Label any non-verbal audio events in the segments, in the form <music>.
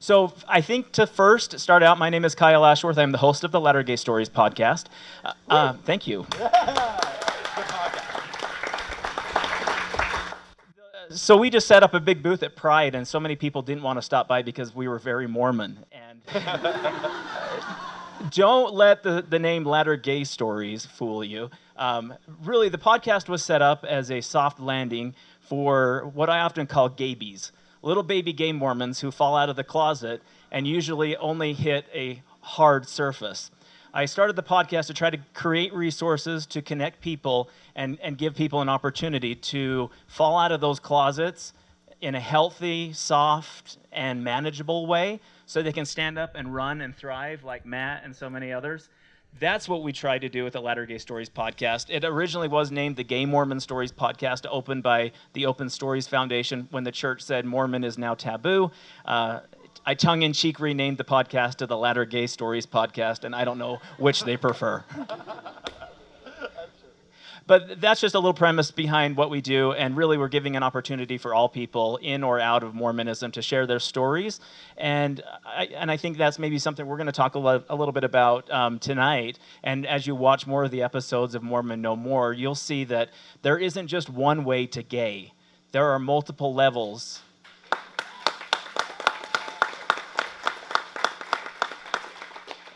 So I think to first start out, my name is Kyle Ashworth. I'm the host of the Latter Gay Stories podcast. Uh, uh, thank you. <laughs> so we just set up a big booth at Pride, and so many people didn't want to stop by because we were very Mormon. And <laughs> don't let the, the name Latter Gay Stories fool you. Um, really, the podcast was set up as a soft landing for what I often call gaybies little baby gay Mormons who fall out of the closet and usually only hit a hard surface. I started the podcast to try to create resources to connect people and, and give people an opportunity to fall out of those closets in a healthy, soft, and manageable way so they can stand up and run and thrive like Matt and so many others. That's what we tried to do with the Latter Gay Stories podcast. It originally was named the Gay Mormon Stories podcast, opened by the Open Stories Foundation when the church said Mormon is now taboo. Uh, I tongue in cheek renamed the podcast to the Latter Gay Stories podcast, and I don't know which they prefer. <laughs> but that's just a little premise behind what we do, and really we're giving an opportunity for all people in or out of Mormonism to share their stories, and I, and I think that's maybe something we're going to talk a, a, little bit about um, tonight. And as you watch more of the episodes of Mormon No More, you'll see that there isn't just one way to gay. There are multiple levels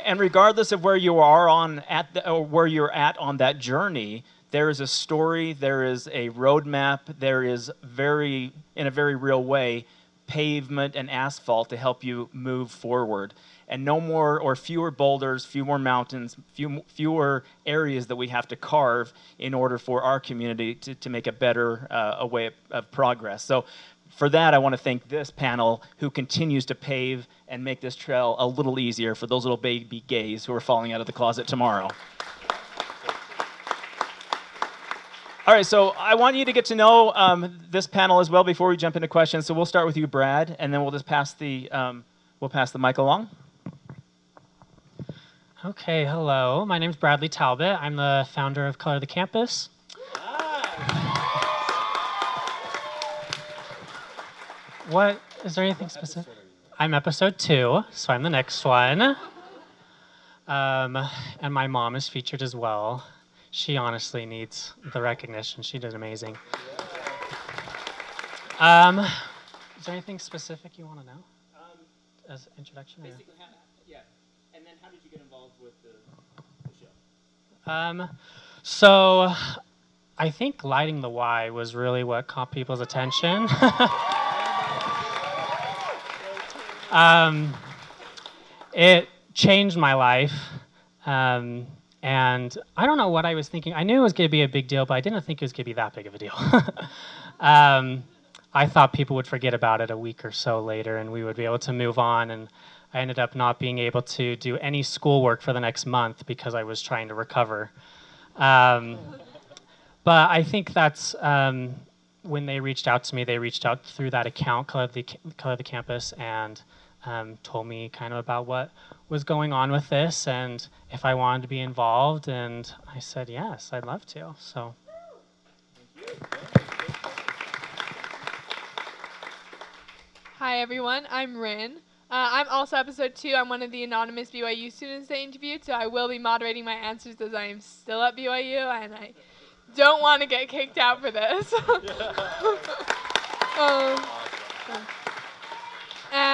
and regardless of where you are on at the, or where you're at on that journey, there is a story, there is a roadmap, there is very, in a very real way, pavement and asphalt to help you move forward. And no more or fewer boulders, fewer mountains, few, fewer areas that we have to carve in order for our community to, to make a better uh, a way of, of progress. So for that, I want to thank this panel who continues to pave and make this trail a little easier for those little baby gays who are falling out of the closet tomorrow. All right, so I want you to get to know um, this panel as well before we jump into questions. So we'll start with you, Brad, and then we'll just pass the um, we'll pass the mic along. Okay, hello. My name is Bradley Talbot. I'm the founder of Color the Campus. What is there anything specific? I'm episode two, so I'm the next one. Um, and my mom is featured as well she honestly needs the recognition. She did amazing. Um, is there anything specific you want to know um, as introduction? Basically, how, yeah. And then how did you get involved with the, the show? Um, so I think lighting the Y was really what caught people's attention. <laughs> um, it changed my life. Um, and I don't know what I was thinking. I knew it was going to be a big deal, but I didn't think it was going to be that big of a deal. <laughs> um, I thought people would forget about it a week or so later and we would be able to move on. And I ended up not being able to do any schoolwork for the next month because I was trying to recover. Um, but I think that's um, when they reached out to me, they reached out through that account, Color the, Color the Campus, and um, told me kind of about what was going on with this and if I wanted to be involved. And I said, yes, I'd love to. So. Hi, everyone. I'm Rin. Uh, I'm also episode two. I'm one of the anonymous BYU students they interviewed, so I will be moderating my answers as I am still at BYU and I don't want to get kicked out for this. <laughs> <laughs> um,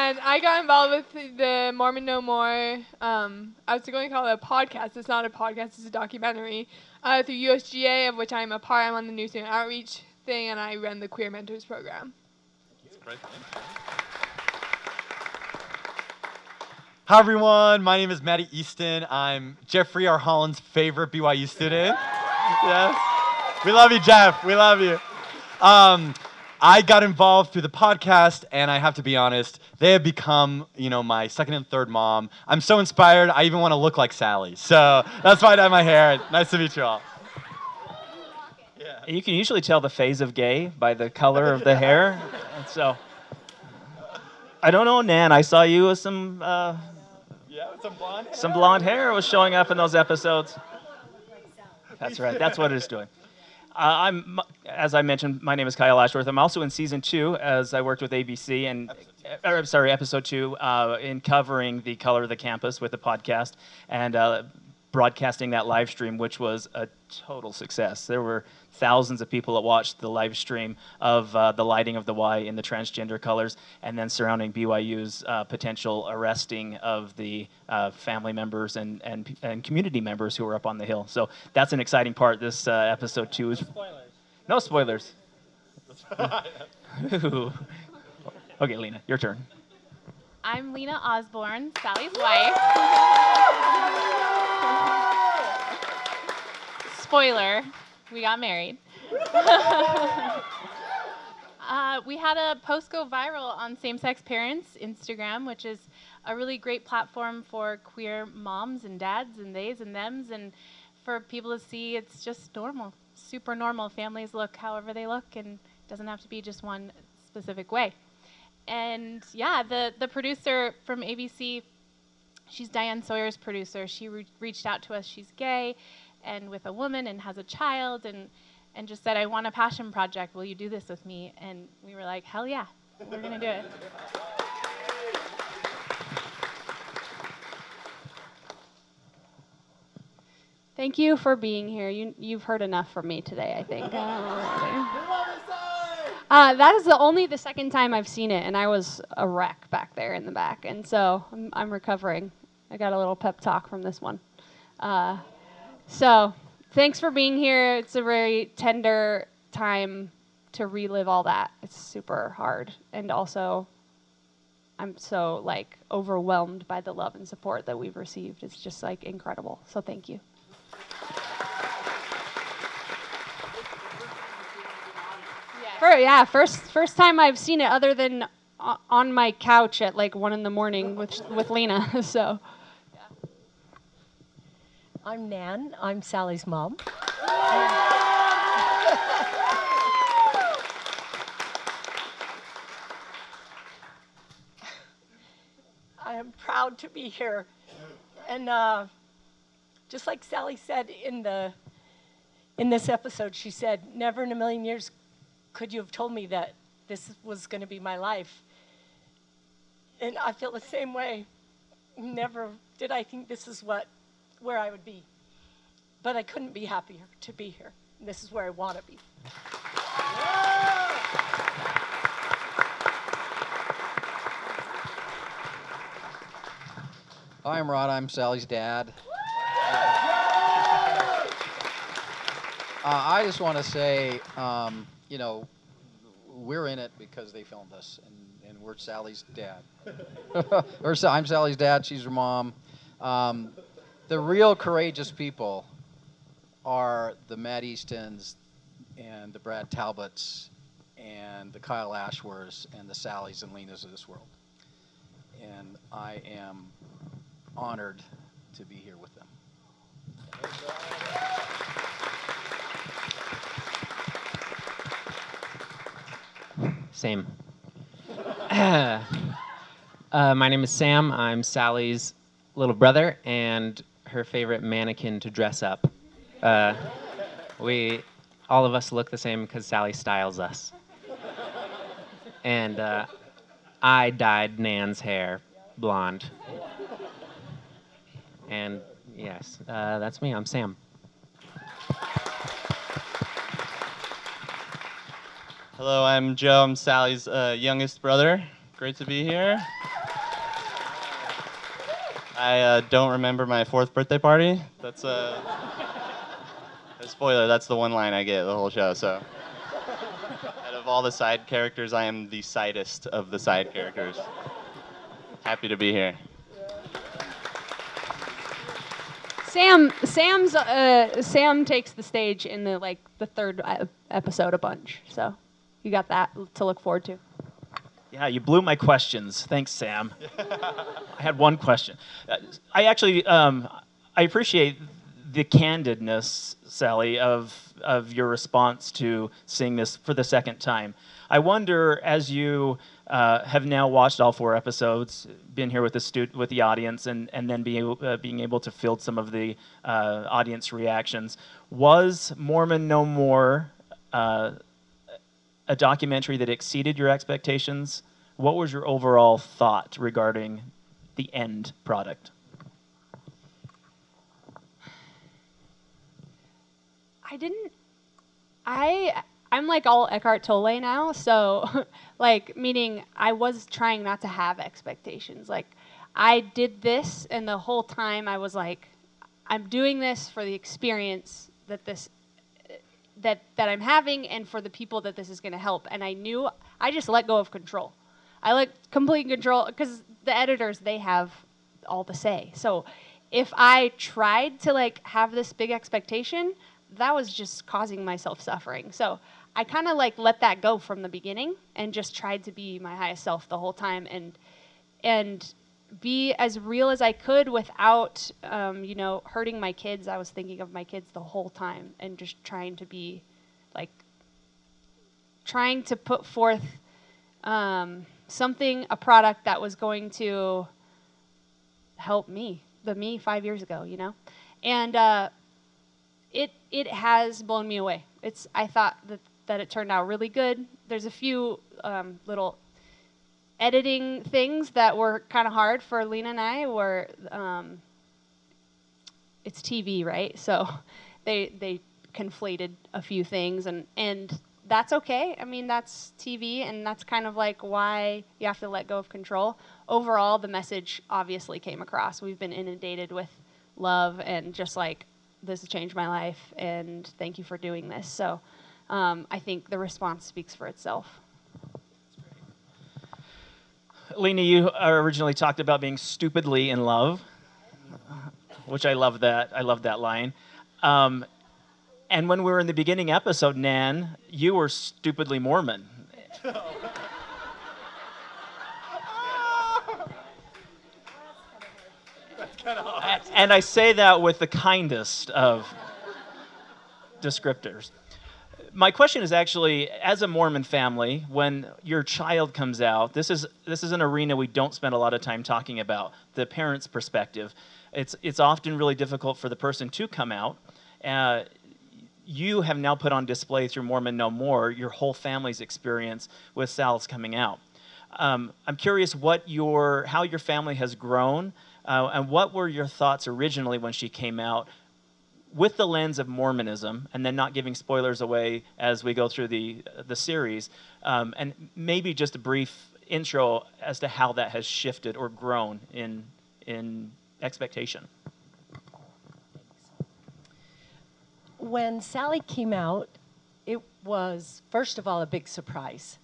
and I got involved with the Mormon No More. Um, I was going to call it a podcast. It's not a podcast. It's a documentary uh, through USGA, of which I'm a part. I'm on the New Student Outreach thing, and I run the Queer Mentors program. Hi everyone, my name is Maddie Easton. I'm Jeffrey R. Holland's favorite BYU student. yes, we love you, Jeff. We love you. Um, I got involved through the podcast, and I have to be honest, they have become, you know, my second and third mom. I'm so inspired, I even want to look like Sally. So that's why I dye my hair. Nice to meet you all. Yeah. You can usually tell the phase of gay by the color of the hair. And <laughs> so, I don't know, Nan. I saw you with some. Uh, yeah, some blonde. Hair. Some blonde hair was showing up in those episodes. That's right. That's what it is doing. Uh, I'm, as I mentioned, my name is Kyle Ashworth. I'm also in season two as I worked with ABC, and or, I'm sorry, episode two, uh, in covering the color of the campus with the podcast and uh, broadcasting that live stream, which was a total success. There were thousands of people that watched the live stream of uh, the lighting of the Y in the transgender colors, and then surrounding BYU's uh, potential arresting of the uh, family members and, and and community members who were up on the hill. So that's an exciting part. This uh, episode two is Spoilers. no spoilers. <laughs> okay, Lena, your turn. I'm Lena Osborne, Sally's wife. <laughs> Spoiler, we got married. <laughs> uh, we had a post go viral on same sex parents Instagram, which is a really great platform for queer moms and dads and theys and thems, and for people to see it's just normal, super normal. Families look however they look, and it doesn't have to be just one specific way and yeah, the the producer from ABC, she's Diane Sawyer's producer. She re- reached out to us. She's gay, and with a woman, and has a child, and and just said, "I want a passion project. Will you do this with me?" And we were like, "Hell yeah, we're gonna do it." Thank you for being here. You, you've heard enough from me today, I think. Uh, that is the only the second time I've seen it, and I was a wreck back there in the back, and so I'm, I'm recovering. I got a little pep talk from this one. Uh, so thanks for being here. It's a very tender time to relive all that. It's super hard, and also I'm so like overwhelmed by the love and support that we've received. It's just like incredible. So thank you. For, yeah, first first time I've seen it other than on my couch at like one in the morning with with Lena. <laughs> So I'm Nan. I'm Sally's mom. I am proud to be here. And uh, just like Sally said in the in this episode, she said, "Never in a million years could you have told me that this was going to be my life." And I feel the same way. Never did I think this is what where I would be. But I couldn't be happier to be here. And this is where I want to be. Hi, I'm Rod. I'm Sally's dad. Uh, I just want to say, um, you know, we're in it because they filmed us, and, and we're Sally's dad. <laughs> or I'm Sally's dad. She's her mom. Um, the real courageous people are the Matt Eastons and the Brad Talbots and the Kyle Ashworths and the Sallys and Lenas of this world. And I am honored to be here with them. Same. <laughs> uh, my name is Sam. I'm Sally's little brother and her favorite mannequin to dress up. Uh, we, all of us look the same because Sally styles us. And uh, I dyed Nan's hair blonde. And yes, uh, that's me. I'm Sam. Hello, I'm Joe. I'm Sally's uh, youngest brother. Great to be here. I uh, don't remember my fourth birthday party. That's uh, <laughs> a spoiler. That's the one line I get the whole show. So, out of all the side characters, I am the sidest of the side characters. Happy to be here. Sam Sam's uh, Sam takes the stage in the like the third uh, episode a bunch. So you got that to look forward to. Yeah, you blew my questions. Thanks, Sam. I had one question. Uh, I actually, um, I appreciate the candidness, Sally, of of your response to seeing this for the second time. I wonder, as you uh, have now watched all four episodes, been here with the stu- with the audience, and and then being able, uh, being able to field some of the uh, audience reactions, was Mormon No More uh, a documentary that exceeded your expectations, what was your overall thought regarding the end product? I didn't. I I'm like all Eckhart Tolle now, so <laughs> like meaning I was trying not to have expectations. Like I did this, and the whole time I was like, I'm doing this for the experience that this that that I'm having, and for the people that this is going to help. And I knew I just let go of control. I let complete control because the editors they have all the say. So if I tried to like have this big expectation, that was just causing myself suffering. So I kind of like let that go from the beginning and just tried to be my highest self the whole time and and be as real as I could without um, you know hurting my kids. I was thinking of my kids the whole time and just trying to be like trying to put forth um, something a product that was going to help me the me five years ago you know and uh, it it has blown me away. It's I thought that that it turned out really good. There's a few um, little editing things that were kind of hard for Lena and I. Were um, it's TV, right? So <laughs> they they conflated a few things, and and that's okay. I mean, that's TV, and that's kind of like why you have to let go of control. Overall, the message obviously came across. We've been inundated with love and just like this has changed my life, and thank you for doing this. So um, I think the response speaks for itself. Lena, you originally talked about being stupidly in love, which I love that. I love that line. Um, and when we were in the beginning episode, Nan, you were stupidly Mormon. <laughs> and I say that with the kindest of descriptors. My question is actually, as a Mormon family, when your child comes out, this is this is an arena we don't spend a lot of time talking about. The parent's perspective, it's it's often really difficult for the person to come out. Uh, you have now put on display through Mormon No More your whole family's experience with Sal's coming out. Um, I'm curious what your how your family has grown uh, and what were your thoughts originally when she came out with the lens of Mormonism, and then not giving spoilers away as we go through the, the series, um, and maybe just a brief intro as to how that has shifted or grown in, in expectation? When Sally came out, it was, first of all, a big surprise.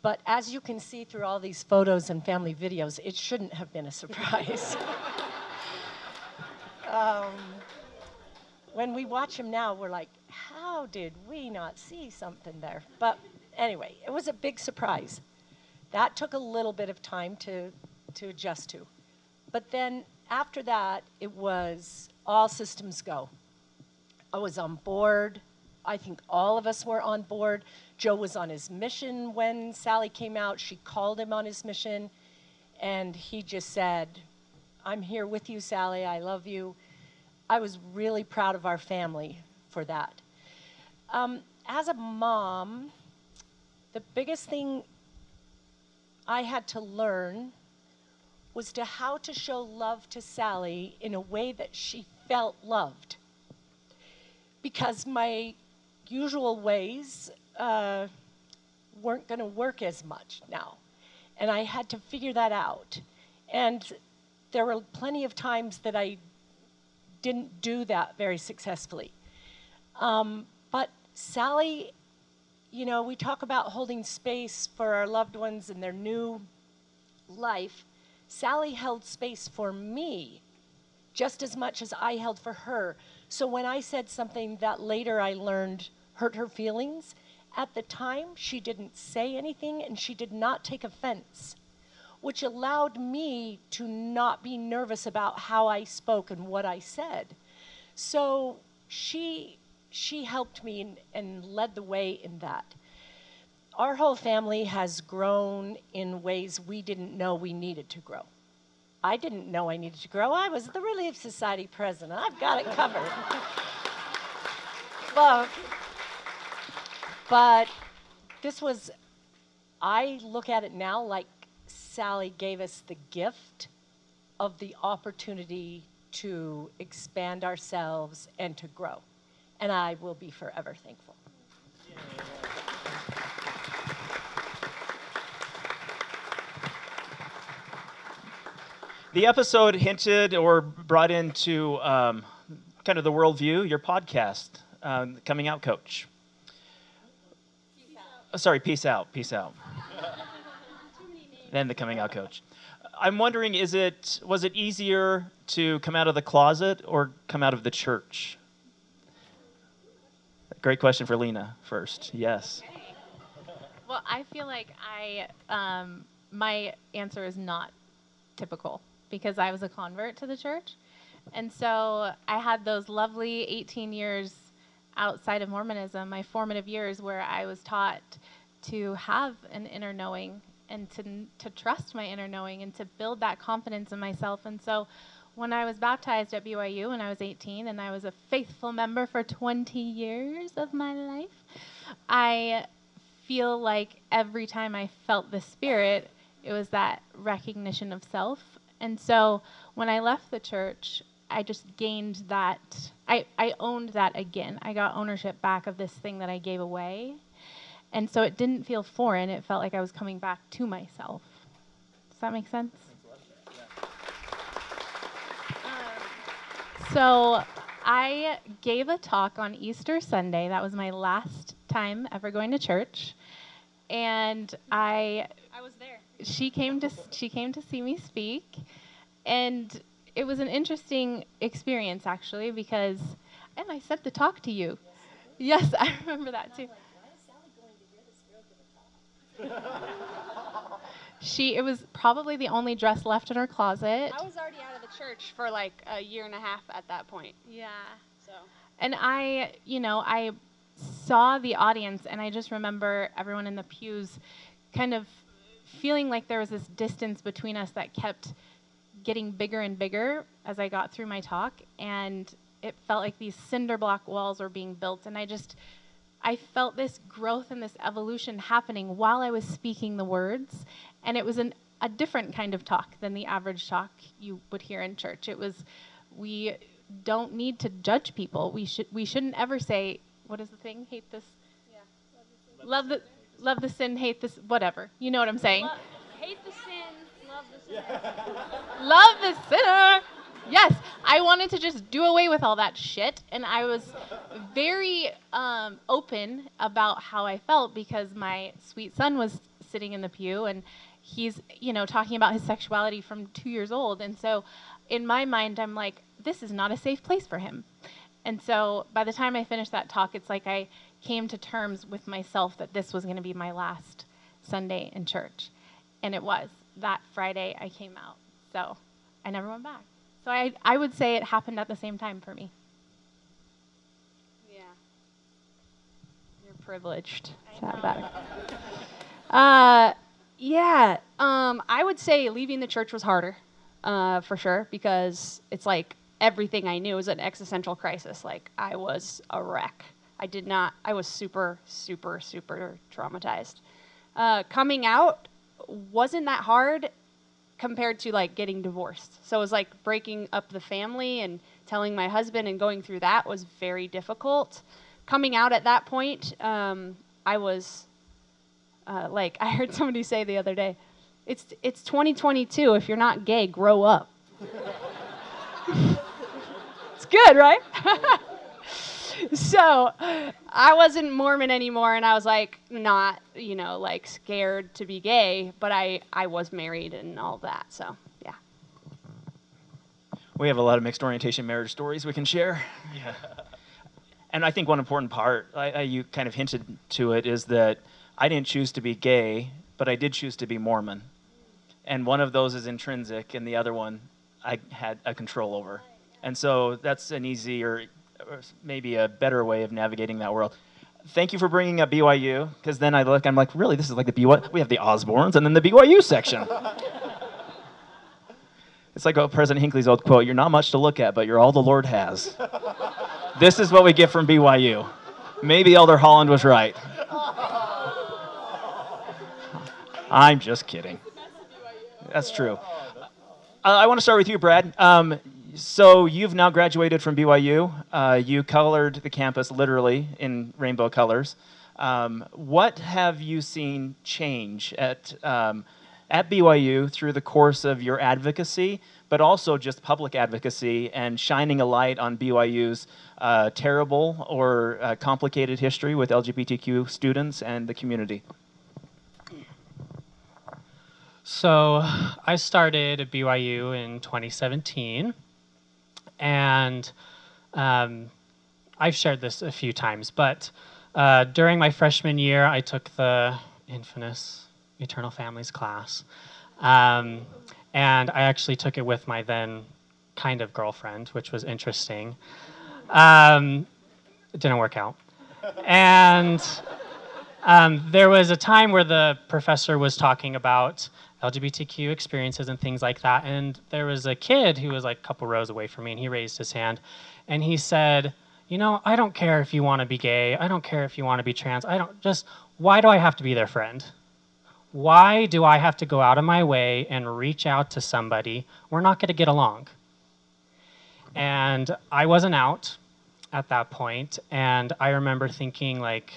But as you can see through all these photos and family videos, it shouldn't have been a surprise. <laughs> um, when we watch him now, we're like, how did we not see something there? But anyway, it was a big surprise. That took a little bit of time to, to adjust to. But then after that, it was all systems go. I was on board. I think all of us were on board. Joe was on his mission when Sally came out. She called him on his mission, and he just said, I'm here with you, Sally. I love you. I was really proud of our family for that. Um, as a mom, the biggest thing I had to learn was to how to show love to Sally in a way that she felt loved. Because my usual ways uh, weren't going to work as much now. And I had to figure that out. And there were plenty of times that I didn't do that very successfully. Um, but Sally, you know, we talk about holding space for our loved ones and their new life. Sally held space for me just as much as I held for her. So when I said something that later I learned hurt her feelings, at the time, she didn't say anything and she did not take offense, which allowed me to not be nervous about how I spoke and what I said. So she, she helped me and, and led the way in that. Our whole family has grown in ways we didn't know we needed to grow. I didn't know I needed to grow. I was the Relief Society president. I've got it covered. <laughs> but but this was I look at it now like Sally gave us the gift of the opportunity to expand ourselves and to grow. And I will be forever thankful. The episode hinted or brought into um, kind of the worldview, your podcast, um, Coming Out Coach. Oh, sorry, Peace Out, Peace Out. <laughs> then the Coming Out Coach. I'm wondering, is it was it easier to come out of the closet or come out of the church? Great question for Lena first. Yes. Well, I feel like I um, my answer is not typical because I was a convert to the church, and so I had those lovely 18 years outside of Mormonism, my formative years where I was taught to have an inner knowing and to to trust my inner knowing and to build that confidence in myself. And so when I was baptized at BYU when I was 18 and I was a faithful member for 20 years of my life, I feel like every time I felt the spirit, it was that recognition of self. And so when I left the church, I just gained that I, I owned that again. I got ownership back of this thing that I gave away. And so it didn't feel foreign. It felt like I was coming back to myself. Does that make sense? So I gave a talk on Easter Sunday. That was my last time ever going to church. And I I was there. she came to she came to see me speak and it was an interesting experience actually because and I said the talk to you. Yes, I remember that too. <laughs> She it was probably the only dress left in her closet. I was already out of the church for like a year and a half at that point. Yeah. So And I, you know, I saw the audience and I just remember everyone in the pews kind of feeling like there was this distance between us that kept getting bigger and bigger as I got through my talk and it felt like these cinder block walls were being built and I just I felt this growth and this evolution happening while I was speaking the words and it was an, a different kind of talk than the average talk you would hear in church. It was we don't need to judge people. We should we shouldn't ever say what is the thing? Hate this. Love the love the sin, hate this whatever. You know what I'm saying? hate the sin, love the sin. <laughs> love the sinner. Yes, I wanted to just do away with all that shit, and I was very um, open about how I felt because my sweet son was sitting in the pew, and he's you know talking about his sexuality from two years old, and so in my mind, I'm like, this is not a safe place for him. And so by the time I finished that talk, it's like I came to terms with myself that this was going to be my last Sunday in church. And it was. That Friday, I came out. So I never went back. So I, I would say it happened at the same time for me. Yeah. You're privileged to have that. <laughs> Uh, yeah. Um, I would say leaving the church was harder, uh, for sure, because it's like everything I knew was an existential crisis. Like I was a wreck. I did not. I was super, super, super traumatized. Uh, coming out wasn't that hard compared to like getting divorced. So it was like breaking up the family and telling my husband and going through that was very difficult. Coming out at that point, um, I was uh, like <laughs> I heard somebody say the other day, it's it's 2022. If you're not gay, grow up. <laughs> it's good, right? <laughs> so I wasn't Mormon anymore, and I was like not, you know, like scared to be gay, but I I was married and all that. So yeah. We have a lot of mixed orientation marriage stories we can share. Yeah. and I think one important part, I, I, you kind of hinted to it, is that I didn't choose to be gay, but I did choose to be Mormon. And one of those is intrinsic, and the other one I had a control over. And so that's an easier, or maybe a better way of navigating that world. Thank you for bringing up BYU, because then I look, I'm like, really, this is like the BYU. We have the Osborns and then the BYU section. <laughs> it's like President Hinckley's old quote: "You're not much to look at, but you're all the Lord has." this is what we get from BYU. Maybe Elder Holland was right. I'm just kidding. That's true. Uh, I want to start with you, Brad. Um, so you've now graduated from BYU. Uh, you colored the campus literally in rainbow colors. Um, what have you seen change at um, at BYU through the course of your advocacy, but also just public advocacy and shining a light on BYU's uh, terrible or uh, complicated history with LGBTQ students and the community? So I started at BYU in 2017, and um, I've shared this a few times, but uh, during my freshman year, I took the infamous Eternal Families class, um, and I actually took it with my then kind of girlfriend, which was interesting. Um, it didn't work out, and um, there was a time where the professor was talking about LGBTQ experiences and things like that. And there was a kid who was like a couple rows away from me, and he raised his hand and he said, You know, I don't care if you want to be gay. I don't care if you want to be trans. I don't just, why do I have to be their friend? Why do I have to go out of my way and reach out to somebody? We're not going to get along. And I wasn't out at that point, and I remember thinking, like,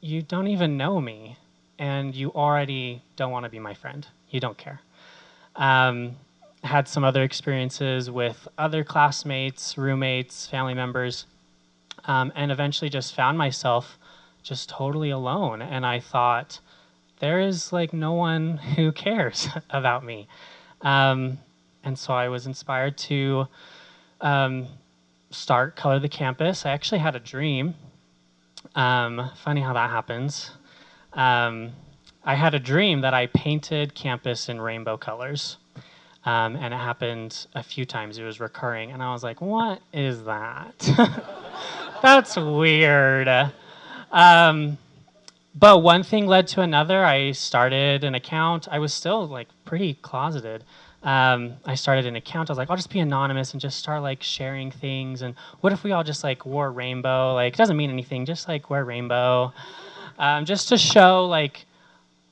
you don't even know me and you already don't want to be my friend. You don't care. Um, had some other experiences with other classmates, roommates, family members, um, and eventually just found myself just totally alone. And I thought, there is like no one <laughs> who cares <laughs> about me. Um, and so I was inspired to um, start Color the Campus. I actually had a dream. Um, funny how that happens um, I had a dream that I painted campus in rainbow colors. Um, and it happened a few times. It was recurring. And I was like, what is that? <laughs> That's weird. Um, but one thing led to another. I started an account. I was still like pretty closeted. Um, I started an account. I was like, I'll just be anonymous and just start like sharing things. And what if we all just like wore rainbow? Like, it doesn't mean anything. Just like wear rainbow um, just to show like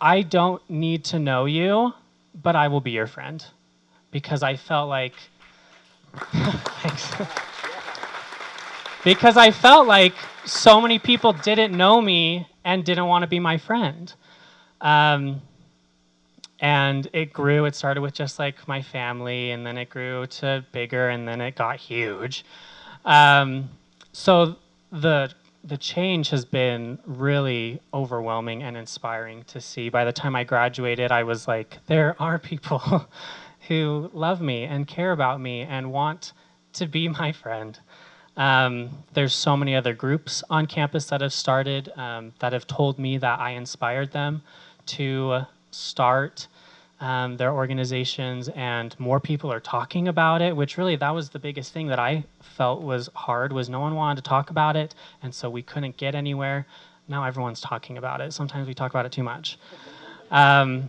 I don't need to know you, but I will be your friend because I felt like <laughs> because I felt like so many people didn't know me and didn't want to be my friend. Um, and it grew. It started with just like my family, and then it grew to bigger, and then it got huge. Um, so the the change has been really overwhelming and inspiring to see. By the time I graduated, I was like, there are people <laughs> who love me and care about me and want to be my friend. Um, there's so many other groups on campus that have started um, that have told me that I inspired them to start um, their organizations and more people are talking about it which really that was the biggest thing that i felt was hard was no one wanted to talk about it and so we couldn't get anywhere. Now everyone's talking about it. Sometimes we talk about it too much. Um,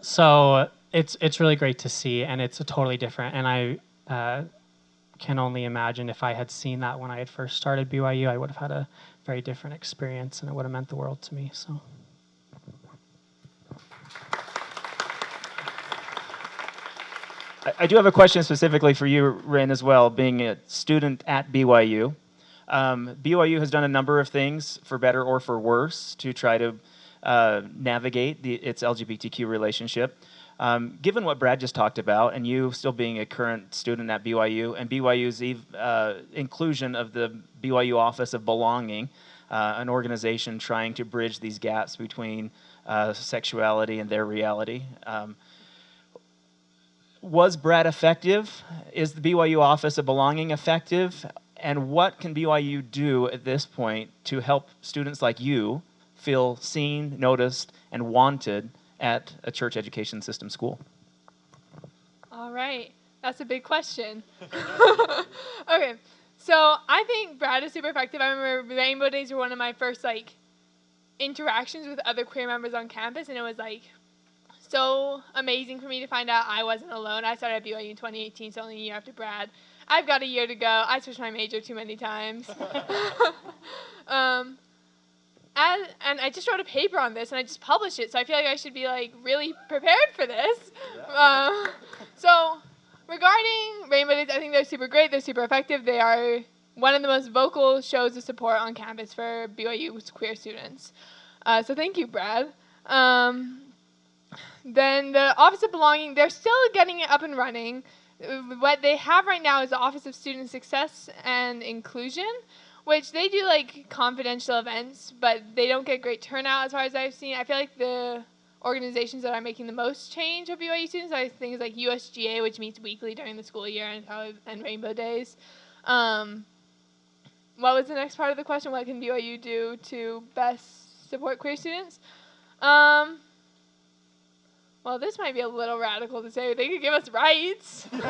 so it's it's really great to see and it's a totally different and i uh, can only imagine if i had seen that when i had first started byu i would have had a very different experience and it would have meant the world to me so I, do have a question specifically for you, Rin, as well, being a student at BYU. Um, BYU has done a number of things, for better or for worse, to try to uh, navigate the, its LGBTQ relationship. Um, given what Brad just talked about, and you still being a current student at BYU, and BYU's uh, inclusion of the BYU Office of Belonging, uh, an organization trying to bridge these gaps between uh, sexuality and their reality. Um, was Brad effective? Is the BYU Office of Belonging effective? And what can BYU do at this point to help students like you feel seen, noticed, and wanted at a church education system school? All right, that's a big question. <laughs> okay, so I think Brad is super effective. I remember Rainbow Days were one of my first like interactions with other queer members on campus, and it was like so amazing for me to find out I wasn't alone. I started at BYU in 2018, so only a year after Brad. I've got a year to go. I switched my major too many times. <laughs> um, as, and I just wrote a paper on this and I just published it, so I feel like I should be like really prepared for this. Uh, so regarding Rainbow Days, I think they're super great. They're super effective. They are one of the most vocal shows of support on campus for BYU's queer students. Uh, so thank you, Brad. Um, then the Office of Belonging, they're still getting it up and running. What they have right now is the Office of Student Success and Inclusion, which they do like confidential events, but they don't get great turnout as far as I've seen. I feel like the organizations that are making the most change of BYU students are things like USGA, which meets weekly during the school year, and, and Rainbow Days. Um, what was the next part of the question? What can BYU do to best support queer students? Um, well, this might be a little radical to say. But they could give us rights. <laughs> um, <laughs>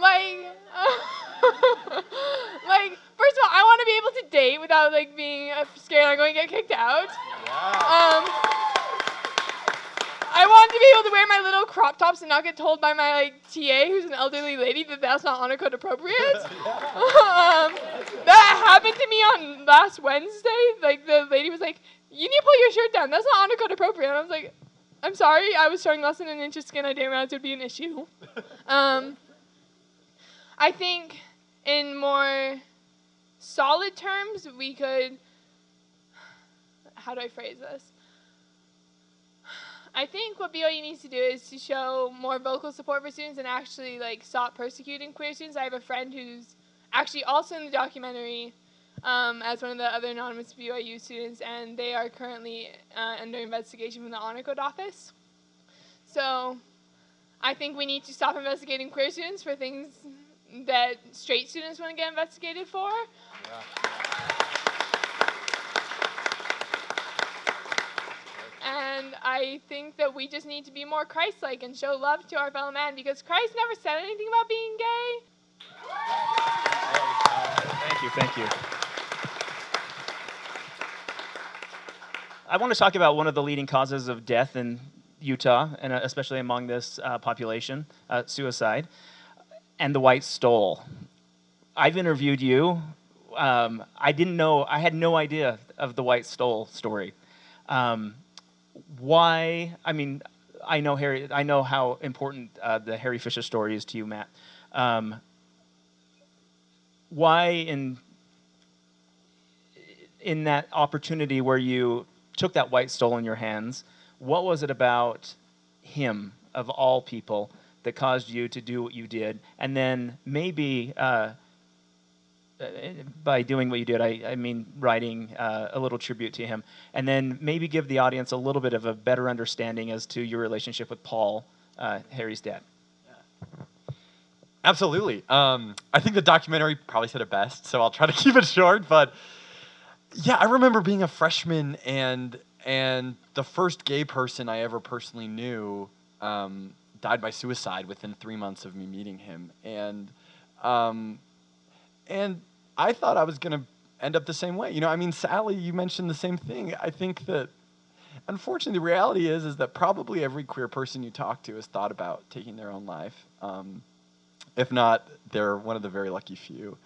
like, <laughs> like, first of all, I want to be able to date without like being uh, scared I'm going to get kicked out. Um, I want to be able to wear my little crop tops and not get told by my like TA, who's an elderly lady, that that's not honor code appropriate. <laughs> um, that happened to me on last Wednesday. Like the lady was like, "You need to pull your shirt down. That's not honor code appropriate." And I was like, "I'm sorry. I was showing less than an inch of skin. I didn't realize it would be an issue." <laughs> um, I think in more solid terms, we could. How do I phrase this? I think what BYU needs to do is to show more vocal support for students and actually like stop persecuting queer students. I have a friend who's actually also in the documentary um, as one of the other anonymous BYU students, and they are currently uh, under investigation from the Honor Code office. So I think we need to stop investigating queer students for things that straight students want to get investigated for. And I think that we just need to be more Christ like and show love to our fellow man because Christ never said anything about being gay. Thank you, thank you. I want to talk about one of the leading causes of death in Utah, and uh, especially among this uh, population, uh, suicide, and the white stole. I've interviewed you. Um, I didn't know, I had no idea of the white stole story. Um, why, I mean, I know Harry, I know how important uh, the Harry Fisher story is to you, Matt. Um, why in in that opportunity where you took that white stole in your hands, what was it about him of all people that caused you to do what you did? And then maybe uh, by doing what you did, I, I mean writing uh, a little tribute to him, and then maybe give the audience a little bit of a better understanding as to your relationship with Paul, uh, Harry's dad. Absolutely. Um, I think the documentary probably said it best, so I'll try to <laughs> keep it short. But yeah, I remember being a freshman and and the first gay person I ever personally knew um, died by suicide within three months of me meeting him, and um, and I thought I was gonna end up the same way. You know, I mean, Sally, you mentioned the same thing. I think that unfortunately, the reality is is that probably every queer person you talk to has thought about taking their own life. Um, if not, they're one of the very lucky few.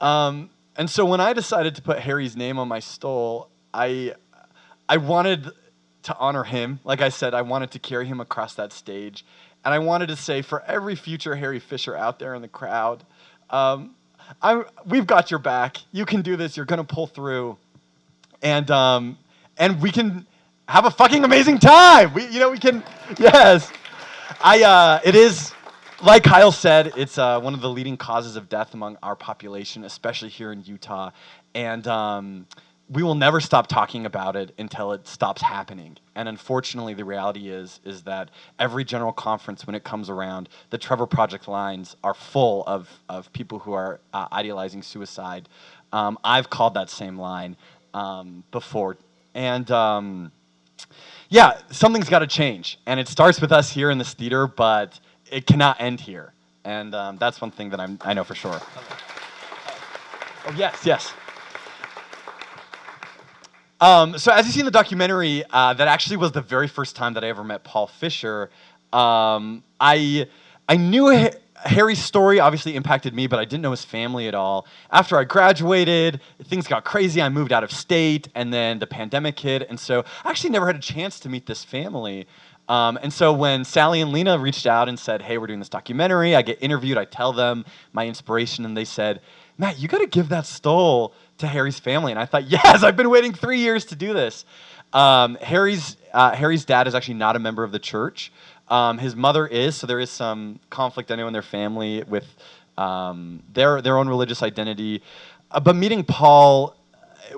Um, and so when I decided to put Harry's name on my stole, I, I wanted to honor him. Like I said, I wanted to carry him across that stage. And I wanted to say, for every future Harry Fisher out there in the crowd, um, I'm, we've got your back. You can do this. You're going to pull through. And, um, and we can have a fucking amazing time. We, you know, we can, yes. I, uh, it is, like Kyle said, it's uh, one of the leading causes of death among our population, especially here in Utah. And um, we will never stop talking about it until it stops happening. And unfortunately, the reality is is that every general conference, when it comes around, the Trevor Project lines are full of, of people who are uh, idealizing suicide. Um, I've called that same line um, before. And um, yeah, something's got to change. And it starts with us here in this theater, but it cannot end here. And um, that's one thing that I'm, I know for sure. Oh, yes, yes. Um, so as you see in the documentary, uh, that actually was the very first time that I ever met Paul Fisher. Um, I I knew Ha- Harry's story obviously impacted me, but I didn't know his family at all. After I graduated, things got crazy. I moved out of state, and then the pandemic hit, and so I actually never had a chance to meet this family. Um, and so when Sally and Lena reached out and said, "Hey, we're doing this documentary," I get interviewed. I tell them my inspiration, and they said, "Matt, you got to give that stole to Harry's family." And I thought, <laughs> "Yes, I've been waiting three years to do this." Um, Harry's uh, Harry's dad is actually not a member of the church. Um, his mother is, so there is some conflict, I know, in their family with um, their their own religious identity. Uh, but meeting Paul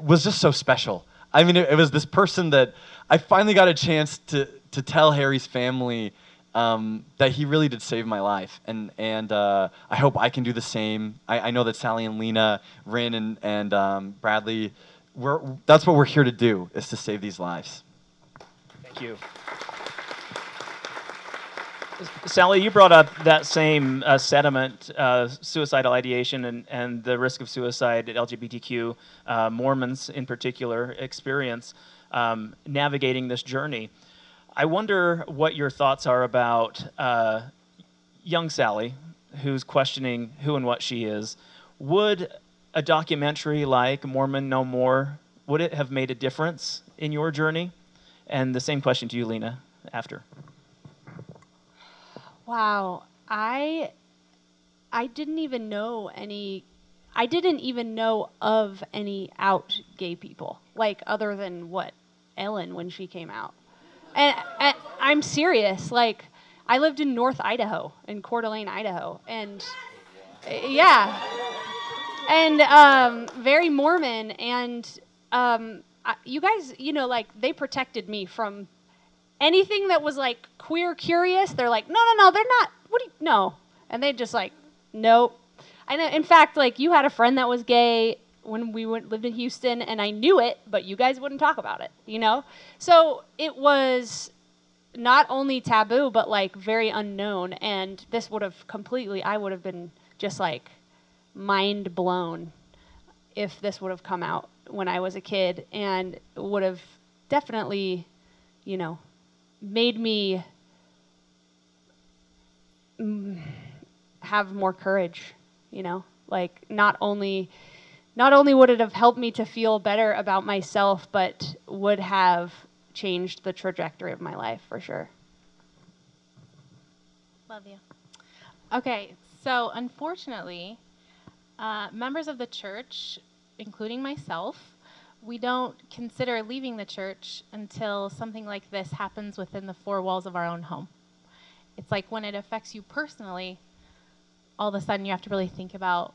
was just so special. I mean, it, it was this person that I finally got a chance to to tell Harry's family um, that he really did save my life, and and uh, I hope I can do the same. I, I know that Sally and Lena, Rin and and um, Bradley, we're, that's what we're here to do is to save these lives. Thank you. Sally, you brought up that same uh, sediment, uh, suicidal ideation, and, and the risk of suicide that LGBTQ uh, Mormons in particular experience um, navigating this journey. I wonder what your thoughts are about uh, young Sally, who's questioning who and what she is. Would a documentary like Mormon No More, would it have made a difference in your journey? And the same question to you, Lena, after. Wow, I I didn't even know any I didn't even know of any out gay people like other than what Ellen when she came out. And, and I'm serious, like I lived in North Idaho, in Coeur d'Alene, Idaho, and yeah, and um, very Mormon, and um, I, you guys, you know, like they protected me from anything that was like queer curious, they're like, no, no, no, they're not. What do you, no. And they just like, nope. And in fact, like you had a friend that was gay when we went, lived in Houston, and I knew it, but you guys wouldn't talk about it, you know? So it was not only taboo, but like very unknown. And this would have completely, I would have been just like mind blown if this would have come out when I was a kid and would have definitely, you know, made me have more courage you know like not only not only would it have helped me to feel better about myself but would have changed the trajectory of my life for sure Love you. Okay, so unfortunately, uh, members of the church, including myself, we don't consider leaving the church until something like this happens within the four walls of our own home. It's like when it affects you personally, all of a sudden you have to really think about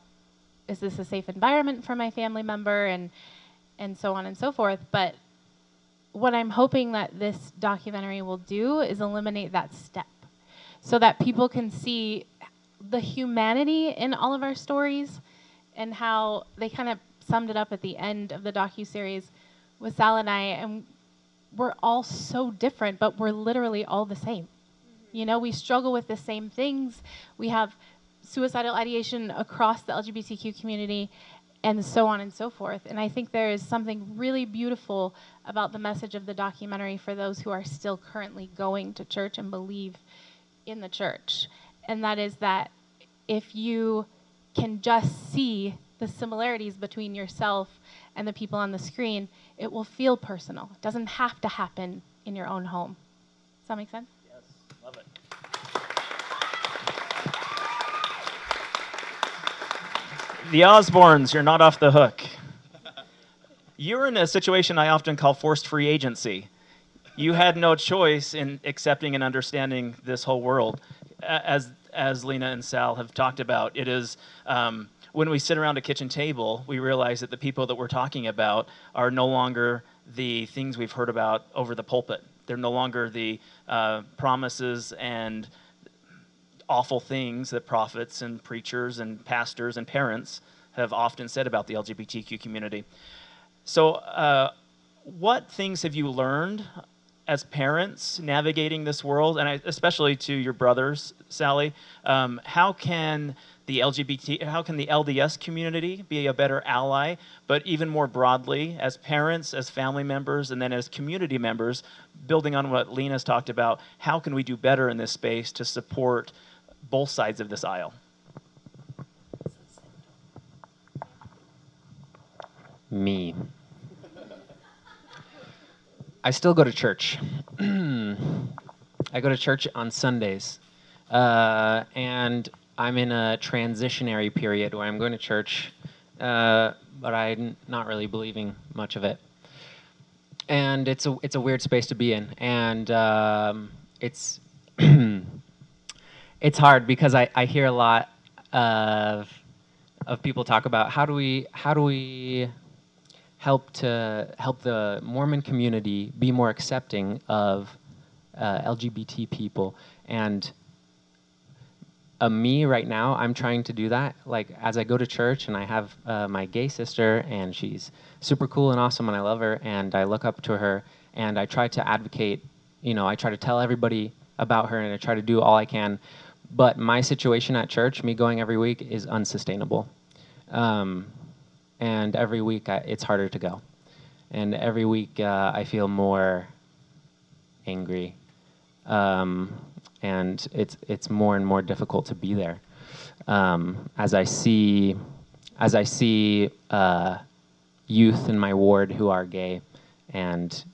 is this a safe environment for my family member and and so on and so forth. But what I'm hoping that this documentary will do is eliminate that step so that people can see the humanity in all of our stories and how they kind of summed it up at the end of the docu series with Sal and I, and we're all so different, but we're literally all the same. Mm-hmm. You know, we struggle with the same things. We have suicidal ideation across the LGBTQ community, and so on and so forth. And I think there is something really beautiful about the message of the documentary for those who are still currently going to church and believe in the church. And that is that if you can just see the similarities between yourself and the people on the screen, it will feel personal. It doesn't have to happen in your own home. Does that make sense? Yes, love it. The Osbornes, you're not off the hook. You're in a situation I often call forced free agency. You had no choice in accepting and understanding this whole world. As, as Lena and Sal have talked about, it is um, when we sit around a kitchen table, we realize that the people that we're talking about are no longer the things we've heard about over the pulpit. They're no longer the uh, promises and awful things that prophets and preachers and pastors and parents have often said about the LGBTQ community. So, uh, what things have you learned as parents navigating this world, and I, especially to your brothers, Sally? Um, how can the LGBT, how can the LDS community be a better ally? But even more broadly, as parents, as family members, and then as community members, building on what Lena's talked about, how can we do better in this space to support both sides of this aisle? Me. I still go to church. <clears throat> I go to church on Sundays. Uh, and I'm in a transitionary period where I'm going to church, uh, but I'm not really believing much of it. And it's a it's a weird space to be in, and um, it's <clears throat> it's hard because I, I hear a lot of of people talk about how do we how do we help to help the Mormon community be more accepting of uh, LGBT people. And uh, me right now i'm trying to do that. Like as i go to church and i have uh, my gay sister and she's super cool and awesome and i love her and i look up to her and i try to advocate you know i try to tell everybody about her and i try to do all i can but my situation at church me going every week is unsustainable. Um, and every week I, it's harder to go. And every week uh, i feel more angry. Um, and it's it's more and more difficult to be there. Um, as I see, as I see uh, youth in my ward who are gay, and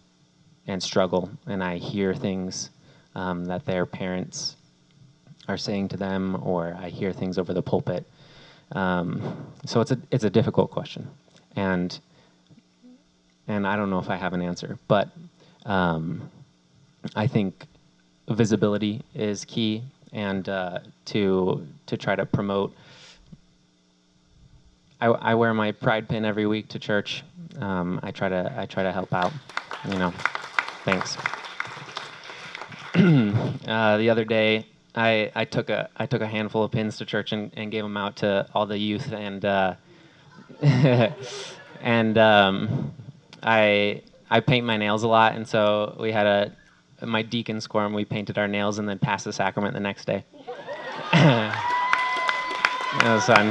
and struggle, and I hear things um, that their parents are saying to them, or I hear things over the pulpit. Um, so it's a it's a difficult question, and and I don't know if I have an answer, but um, I think visibility is key, and uh, to to try to promote. I, I, wear my pride pin every week to church. Um, I try to I try to help out. You know, thanks. <clears throat> uh, the other day, I, I took a I took a handful of pins to church and, and gave them out to all the youth and uh, <laughs> and um, I I paint my nails a lot and so we had a my deacon's quorum, we painted our nails and then passed the sacrament the next day. <laughs> that was fun.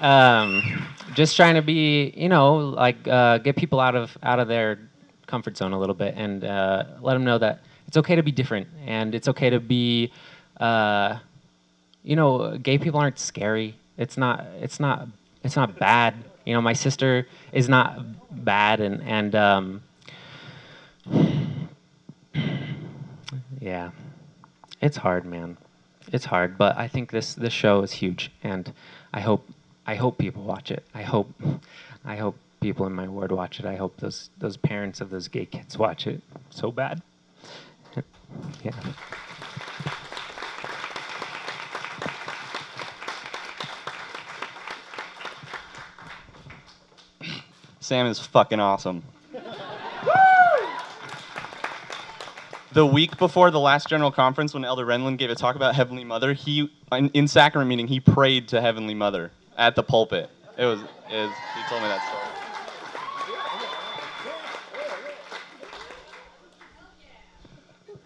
<laughs> um, just trying to be, you know, like uh, get people out of out of their comfort zone a little bit and uh, let them know that it's okay to be different and it's okay to be, uh, you know, gay people aren't scary. It's not. It's not. It's not bad. You know, my sister is not bad and and um, yeah, it's hard, man. It's hard, but I think this this show is huge, and I hope I hope people watch it. I hope I hope people in my ward watch it. I hope those those parents of those gay kids watch it so bad. Yeah. Sam is fucking awesome. the week before the last general conference, when Elder Renlund gave a talk about Heavenly Mother, he in, in sacrament meeting he prayed to Heavenly Mother at the pulpit. It was, it was he told me that story.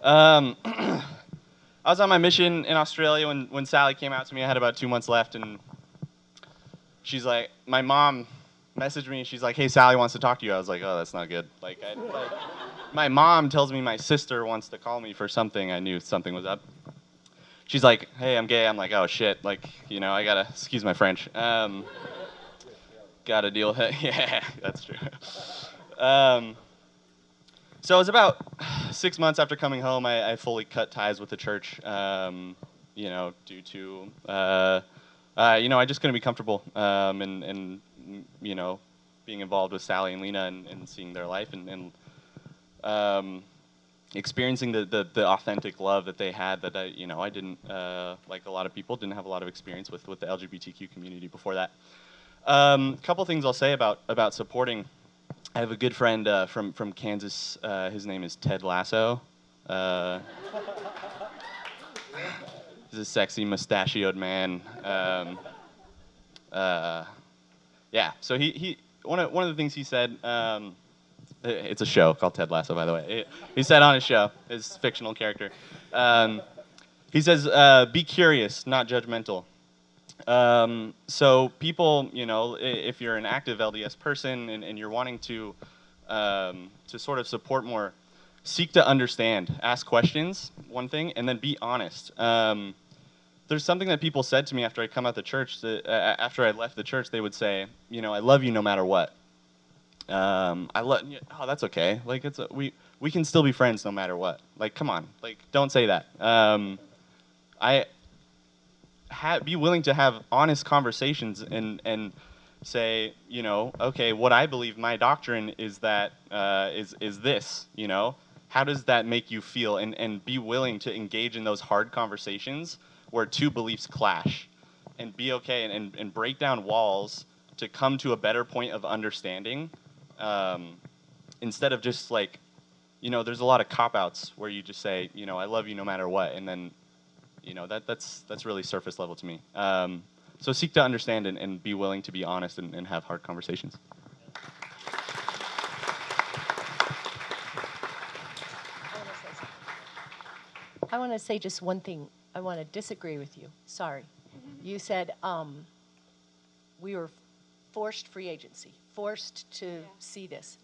Um, <clears throat> I was on my mission in Australia when, when Sally came out to me. I had about two months left, and she's like, my mom messaged me. and She's like, "Hey, Sally wants to talk to you." I was like, "Oh, that's not good." Like, I, like my mom tells me my sister wants to call me for something. I knew something was up. She's like, "Hey, I'm gay." I'm like, "Oh shit!" Like, you know, I gotta excuse my French. Um, gotta deal with it. <laughs> yeah, that's true. Um, so it was about <sighs> six months after coming home. I, I fully cut ties with the church. Um, you know, due to uh, uh, you know, I just couldn't be comfortable um, and and you know, being involved with Sally and Lena and, and seeing their life and, and um, experiencing the, the, the, authentic love that they had that I, you know, I didn't, uh, like a lot of people, didn't have a lot of experience with, with the LGBTQ community before that. A um, couple things I'll say about, about supporting. I have a good friend uh, from, from Kansas. Uh, his name is Ted Lasso. Uh, he's a sexy mustachioed man. Um, uh, yeah, so he, he one, of, one of the things he said, um, it's a show called Ted Lasso, by the way. He said on his show, his fictional character, um, he says, uh, be curious, not judgmental. Um, so people, you know, if you're an active LDS person and, and you're wanting to, um, to sort of support more seek to understand, ask questions, one thing, and then be honest. Um, there's something that people said to me after I come out the church. That, uh, after I left the church, they would say, you know, I love you no matter what. Um, I love. Oh, that's okay. Like it's a, we we can still be friends no matter what. Like, come on. Like, don't say that. Um, I be willing to have honest conversations and and say, you know, okay, what I believe my doctrine is that uh, is is this, you know, how does that make you feel, and and be willing to engage in those hard conversations where two beliefs clash, and be okay and and, and break down walls to come to a better point of understanding, um, instead of just like, you know, there's a lot of cop outs where you just say, you know, I love you no matter what, and then you know that that's that's really surface level to me. Um, so seek to understand and, and, be willing to be honest and, and have hard conversations. I want to say just one thing. I want to disagree with you. Sorry. You said um, we were forced free agency, forced to yeah. see this.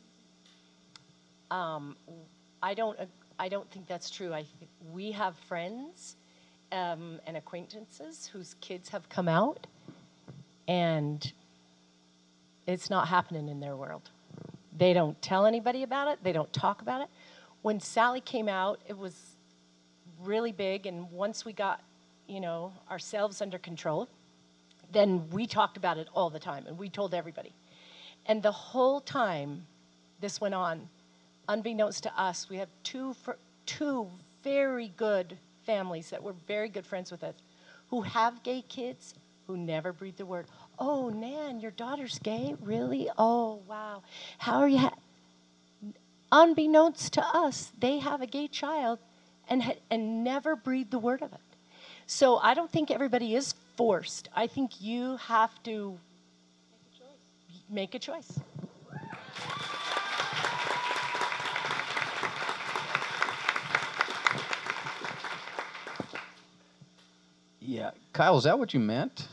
Um, I don't. I don't think that's true. I we have friends um, and acquaintances whose kids have come out, and it's not happening in their world. They don't tell anybody about it, they don't talk about it. When Sally came out, it was really big, and once we got, you know, ourselves under control, then we talked about it all the time, and we told everybody. And the whole time this went on, unbeknownst to us, we have two, two very good families that were very good friends with us who have gay kids who never breathe the word. Oh, Nan, your daughter's gay? Really? Oh, wow. How are you? Unbeknownst to us, they have a gay child and, and never breathe the word of it. So I don't think everybody is forced. I think you have to make a choice. Make a choice. Yeah, Kyle, is that what you meant?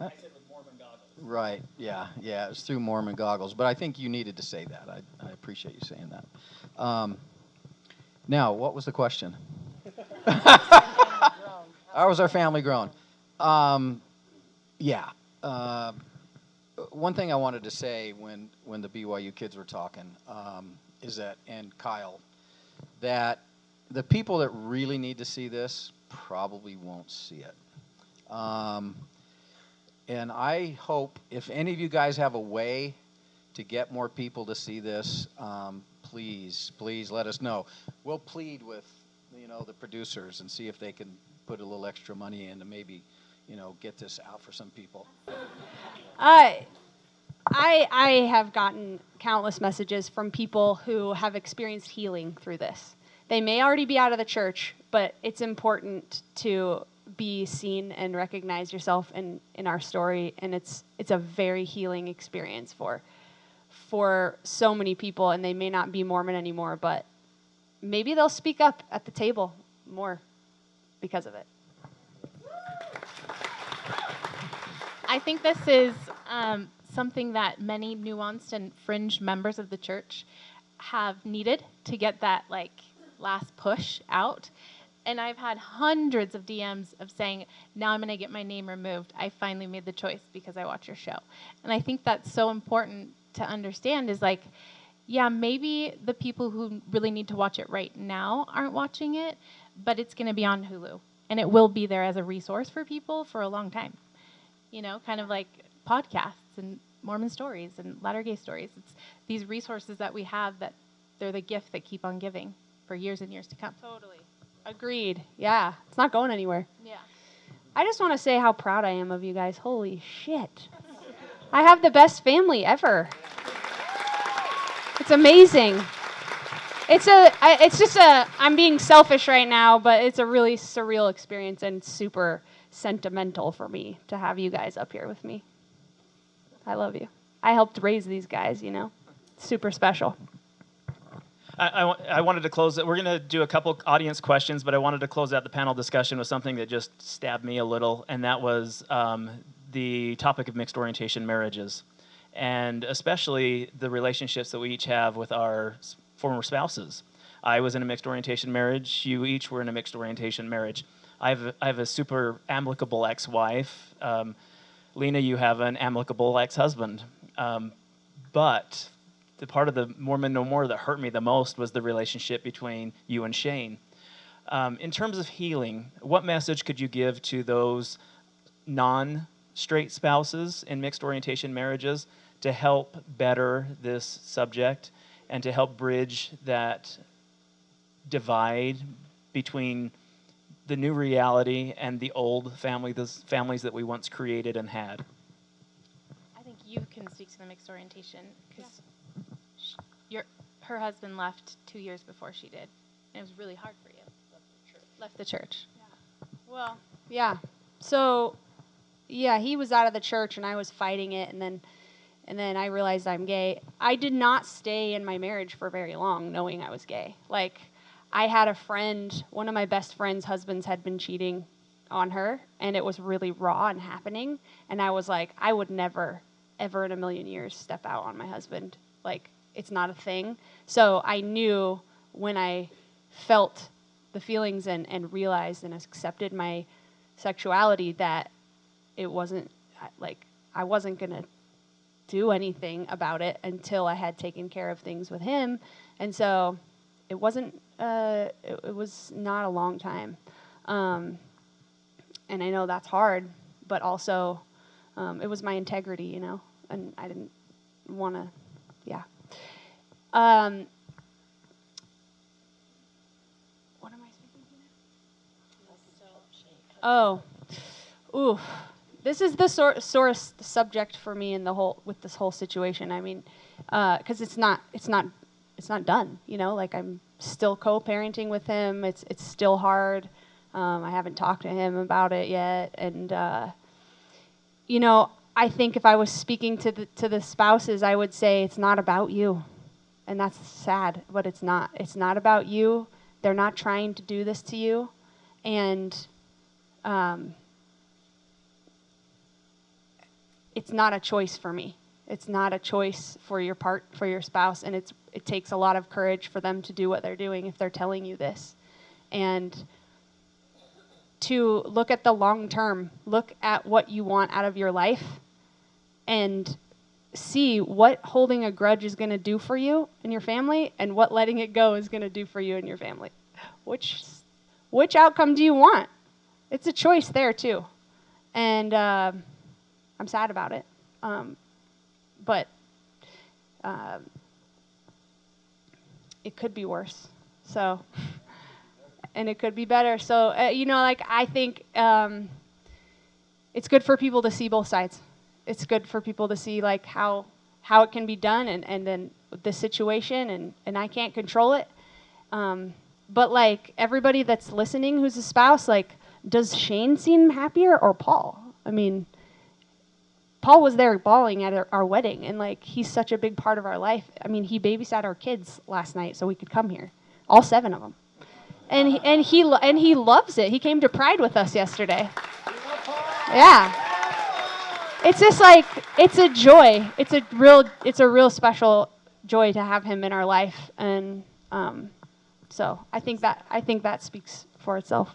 I said with Mormon goggles. Right. Yeah. Yeah. It was through Mormon goggles, but I think you needed to say that. I, I appreciate you saying that. Um, now, what was the question? <laughs> How was our family grown? Um, yeah. Uh, one thing I wanted to say when when the BYU kids were talking um, is that, and Kyle, that the people that really need to see this probably won't see it. Um, and I hope if any of you guys have a way to get more people to see this, um, please, please let us know. We'll plead with, you know, the producers and see if they can put a little extra money in to maybe, you know, get this out for some people. I, I, I have gotten countless messages from people who have experienced healing through this. They may already be out of the church, but it's important to be seen and recognize yourself in, in our story and it's it's a very healing experience for for so many people and they may not be Mormon anymore, but maybe they'll speak up at the table more because of it. I think this is um, something that many nuanced and fringe members of the church have needed to get that like last push out. And I've had hundreds of DMs of saying, now I'm going to get my name removed. I finally made the choice because I watch your show. And I think that's so important to understand is like, yeah, maybe the people who really need to watch it right now aren't watching it, but it's going to be on Hulu. And it will be there as a resource for people for a long time. You know, kind of like podcasts and Mormon stories and Latter Gay stories. It's these resources that we have that they're the gift that keep on giving for years and years to come. Totally. Agreed. Yeah. It's not going anywhere. Yeah. I just want to say how proud I am of you guys. Holy shit. I have the best family ever. It's amazing. It's a I, it's just a I'm being selfish right now, but it's a really surreal experience and super sentimental for me to have you guys up here with me. I love you. I helped raise these guys, you know. Super special. I, I, I, wanted to close it. We're going to do a couple audience questions, but I wanted to close out the panel discussion with something that just stabbed me a little, and that was um, the topic of mixed orientation marriages, and especially the relationships that we each have with our former spouses. I was in a mixed orientation marriage. You each were in a mixed orientation marriage. I have, have a super amicable ex wife. Um, Lena, you have an amicable ex husband. Um, but the part of the Mormon No More that hurt me the most was the relationship between you and Shane. Um, in terms of healing, what message could you give to those non straight spouses in mixed orientation marriages to help better this subject and to help bridge that divide between the new reality and the old family, those families that we once created and had? I think you can speak to the mixed orientation because your her husband left two years before she did, and it was really hard for you. Left the church. Left the church. Yeah. Well, yeah. So, yeah, he was out of the church and I was fighting it and then and then I realized I'm gay. I did not stay in my marriage for very long knowing I was gay. Like I had a friend, one of my best friends' husbands had been cheating on her and it was really raw and happening and I was like I would never ever in a million years step out on my husband. Like it's not a thing. So I knew when I felt the feelings and, and realized and accepted my sexuality that it wasn't like I wasn't gonna do anything about it until I had taken care of things with him, and so it wasn't. Uh, it, it was not a long time, um, and I know that's hard, but also um, it was my integrity, you know, and I didn't want to. Yeah. Um, what am I speaking to now? Oh, ooh, this is the sor- source the subject for me in the whole with this whole situation. I mean, because uh, it's not it's not it's not done. You know, like I'm still co-parenting with him. It's it's still hard. Um, I haven't talked to him about it yet, and uh, you know, I think if I was speaking to the to the spouses, I would say it's not about you, and that's sad, but it's not. It's not about you. They're not trying to do this to you, and um, it's not a choice for me. It's not a choice for your part for your spouse, and it's it takes a lot of courage for them to do what they're doing if they're telling you this, and to look at the long term, look at what you want out of your life, and see what holding a grudge is going to do for you and your family, and what letting it go is going to do for you and your family. Which which outcome do you want? It's a choice there too, and. Uh, I'm sad about it. Um, but um, it could be worse. So, <laughs> and it could be better. So, uh, you know, like I think um, it's good for people to see both sides. It's good for people to see like how how it can be done and, and then the situation and, and I can't control it. Um, but like everybody that's listening who's a spouse, like, does Shane seem happier or Paul? I mean, Paul was there bawling at our, our, wedding, and like he's such a big part of our life. I mean, he babysat our kids last night so we could come here, all seven of them, and he, and he and he loves it. He came to Pride with us yesterday. Yeah, it's just like it's a joy. It's a real it's a real special joy to have him in our life, and um, so I think that I think that speaks for itself.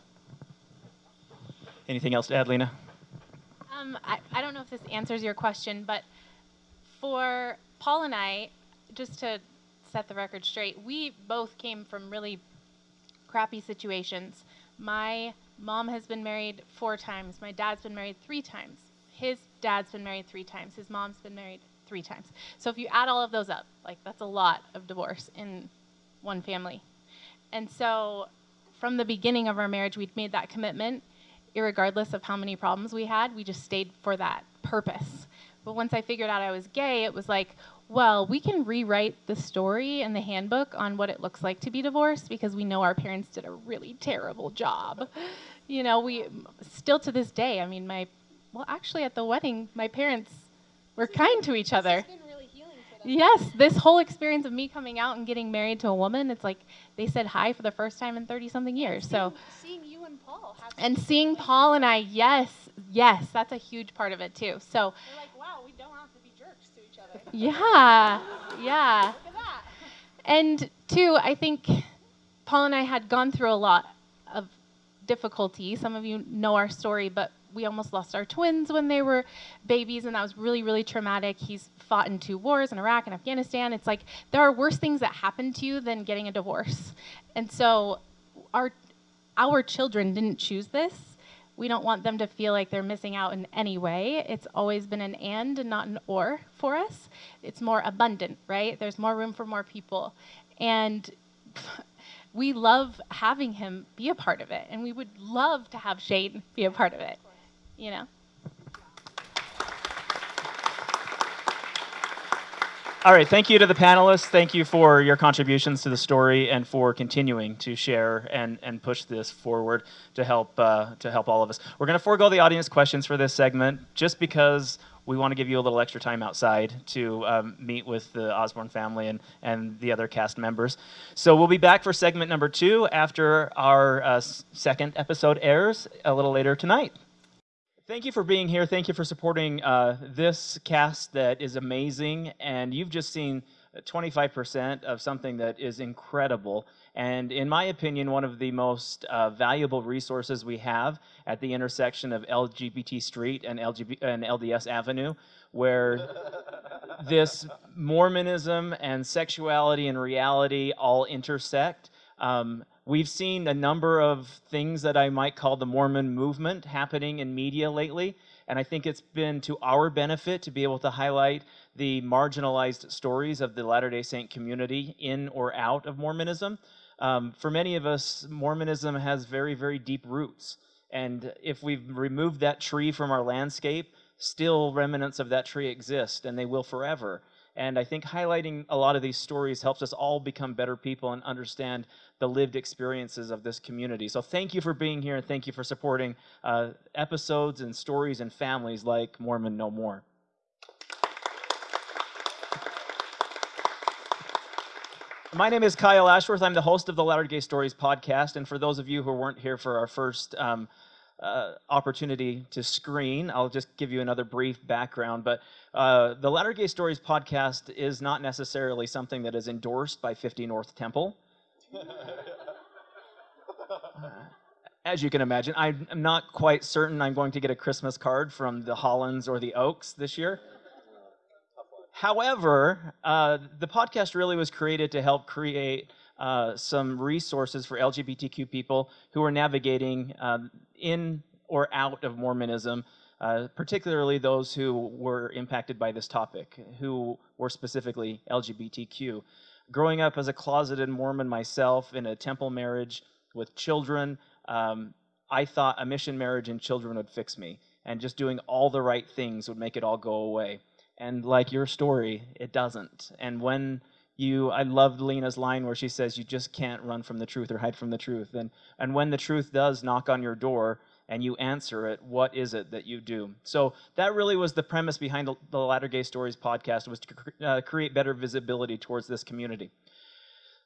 Anything else to add, Lena? Um, I, I don't know if this answers your question, but for Paul and I, just to set the record straight, we both came from really crappy situations. My mom has been married four times. My dad's been married three times. His dad's been married three times. His mom's been married three times. So if you add all of those up, like that's a lot of divorce in one family. And so from the beginning of our marriage, we'd made that commitment regardless of how many problems we had, we just stayed for that purpose. But once I figured out I was gay, it was like, well, we can rewrite the story and the handbook on what it looks like to be divorced because we know our parents did a really terrible job. You know, we still to this day, I mean, my, well, actually at the wedding, my parents were kind to each other. Yes, this whole experience of me coming out and getting married to a woman, it's like they said hi for the first time in 30 something years. so seeing you and Paul and seeing Paul and I, yes, yes, that's a huge part of it too. So They're like, wow, we don't have to be jerks to each other. <laughs> Yeah. Yeah. And two, I think Paul and I had gone through a lot of difficulty. Some of you know our story, but we almost lost our twins when they were babies, and that was really, really traumatic. He's fought in two wars in Iraq and Afghanistan. It's like there are worse things that happen to you than getting a divorce. And so our our children didn't choose this. We don't want them to feel like they're missing out in any way. It's always been an and and not an or for us. It's more abundant, right? There's more room for more people. And <laughs> we love having him be a part of it. And we would love to have Shane be a part of it, you know? All right, thank you to the panelists. Thank you for your contributions to the story and for continuing to share and, and push this forward to help uh, to help all of us. We're going to forego the audience questions for this segment just because we want to give you a little extra time outside to um, meet with the Osborne family and, and the other cast members. So we'll be back for segment number two after our uh, second episode airs a little later tonight. Thank you for being here. Thank you for supporting uh, this cast that is amazing. And you've just seen 25% of something that is incredible. And in my opinion, one of the most uh, valuable resources we have at the intersection of LGBT Street and, LGBT, and LDS Avenue, where <laughs> this Mormonism and sexuality and reality all intersect. Um, We've seen a number of things that I might call the Mormon movement happening in media lately, and I think it's been to our benefit to be able to highlight the marginalized stories of the Latter day Saint community in or out of Mormonism. Um, for many of us, Mormonism has very, very deep roots. And if we've removed that tree from our landscape, still remnants of that tree exist, and they will forever. And I think highlighting a lot of these stories helps us all become better people and understand the lived experiences of this community. So thank you for being here and thank you for supporting uh, episodes and stories and families like Mormon No More. My name is Kyle Ashworth. I'm the host of the Latter Gay Stories podcast. And for those of you who weren't here for our first um, uh, opportunity to screen. I'll just give you another brief background. But uh, the Latter Gay Stories podcast is not necessarily something that is endorsed by 50 North Temple. <laughs> As you can imagine, I'm not quite certain I'm going to get a Christmas card from the Hollands or the Oaks this year. However, uh, the podcast really was created to help create uh, some resources for LGBTQ people who are navigating um, in or out of Mormonism, uh, particularly those who were impacted by this topic, who were specifically LGBTQ. Growing up as a closeted Mormon myself in a temple marriage with children, um, I thought a mission marriage and children would fix me, and just doing all the right things would make it all go away. And like your story, it doesn't. And when you i loved lena's line where she says you just can't run from the truth or hide from the truth and and when the truth does knock on your door and you answer it what is it that you do so that really was the premise behind the, latter gay stories podcast was to cre- uh, create better visibility towards this community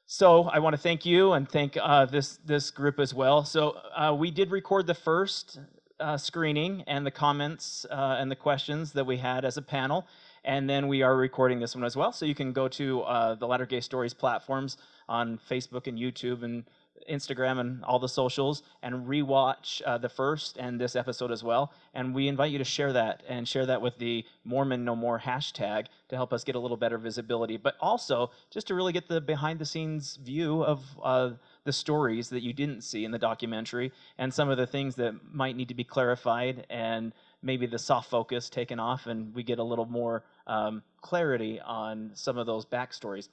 so I want to thank you and thank uh, this this group as well. So uh, we did record the first uh, screening and the comments uh, and the questions that we had as a panel, and then we are recording this one as well. So you can go to uh, the Latter Gay Stories platforms on Facebook and YouTube and Instagram and all the socials and rewatch uh, the first and this episode as well. And we invite you to share that and share that with the Mormon No More hashtag to help us get a little better visibility, but also just to really get the behind the scenes view of uh, the stories that you didn't see in the documentary and some of the things that might need to be clarified and maybe the soft focus taken off and we get a little more um, clarity on some of those backstories.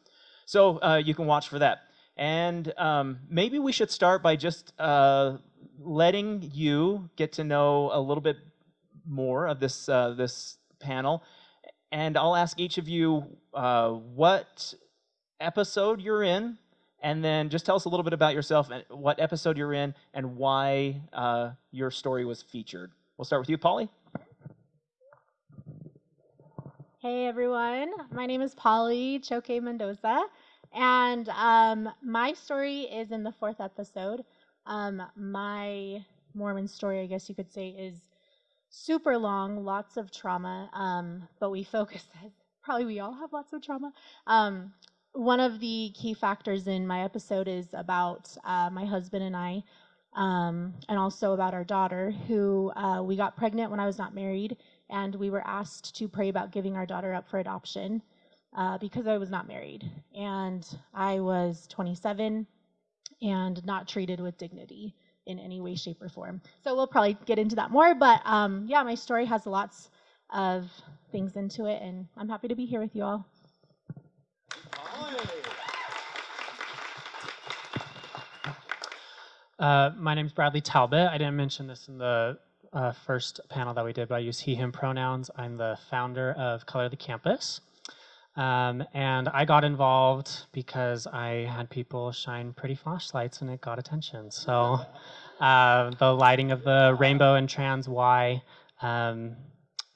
So uh, you can watch for that. And um, maybe we should start by just uh, letting you get to know a little bit more of this, uh, this panel. And I'll ask each of you uh, what episode you're in, and then just tell us a little bit about yourself and what episode you're in and why uh, your story was featured. We'll start with you, Polly. Hey everyone, my name is Polly Choque Mendoza, and um, my story is in the fourth episode. Um, my Mormon story, I guess you could say, is super long, lots of trauma, um, but we focus, <laughs> probably we all have lots of trauma. Um, one of the key factors in my episode is about uh, my husband and I, um, and also about our daughter, who uh, we got pregnant when I was not married, and we were asked to pray about giving our daughter up for adoption uh, because I was not married. And I was 27 and not treated with dignity in any way, shape, or form. So we'll probably get into that more, but um, yeah, my story has lots of things into it, and I'm happy to be here with you all. Uh, my name's Bradley Talbot. I didn't mention this in the uh, first panel that we did, but I use he, him pronouns. I'm the founder of Color the Campus. Um, and I got involved because I had people shine pretty flashlights and it got attention. So uh, the lighting of the rainbow and trans Y, um,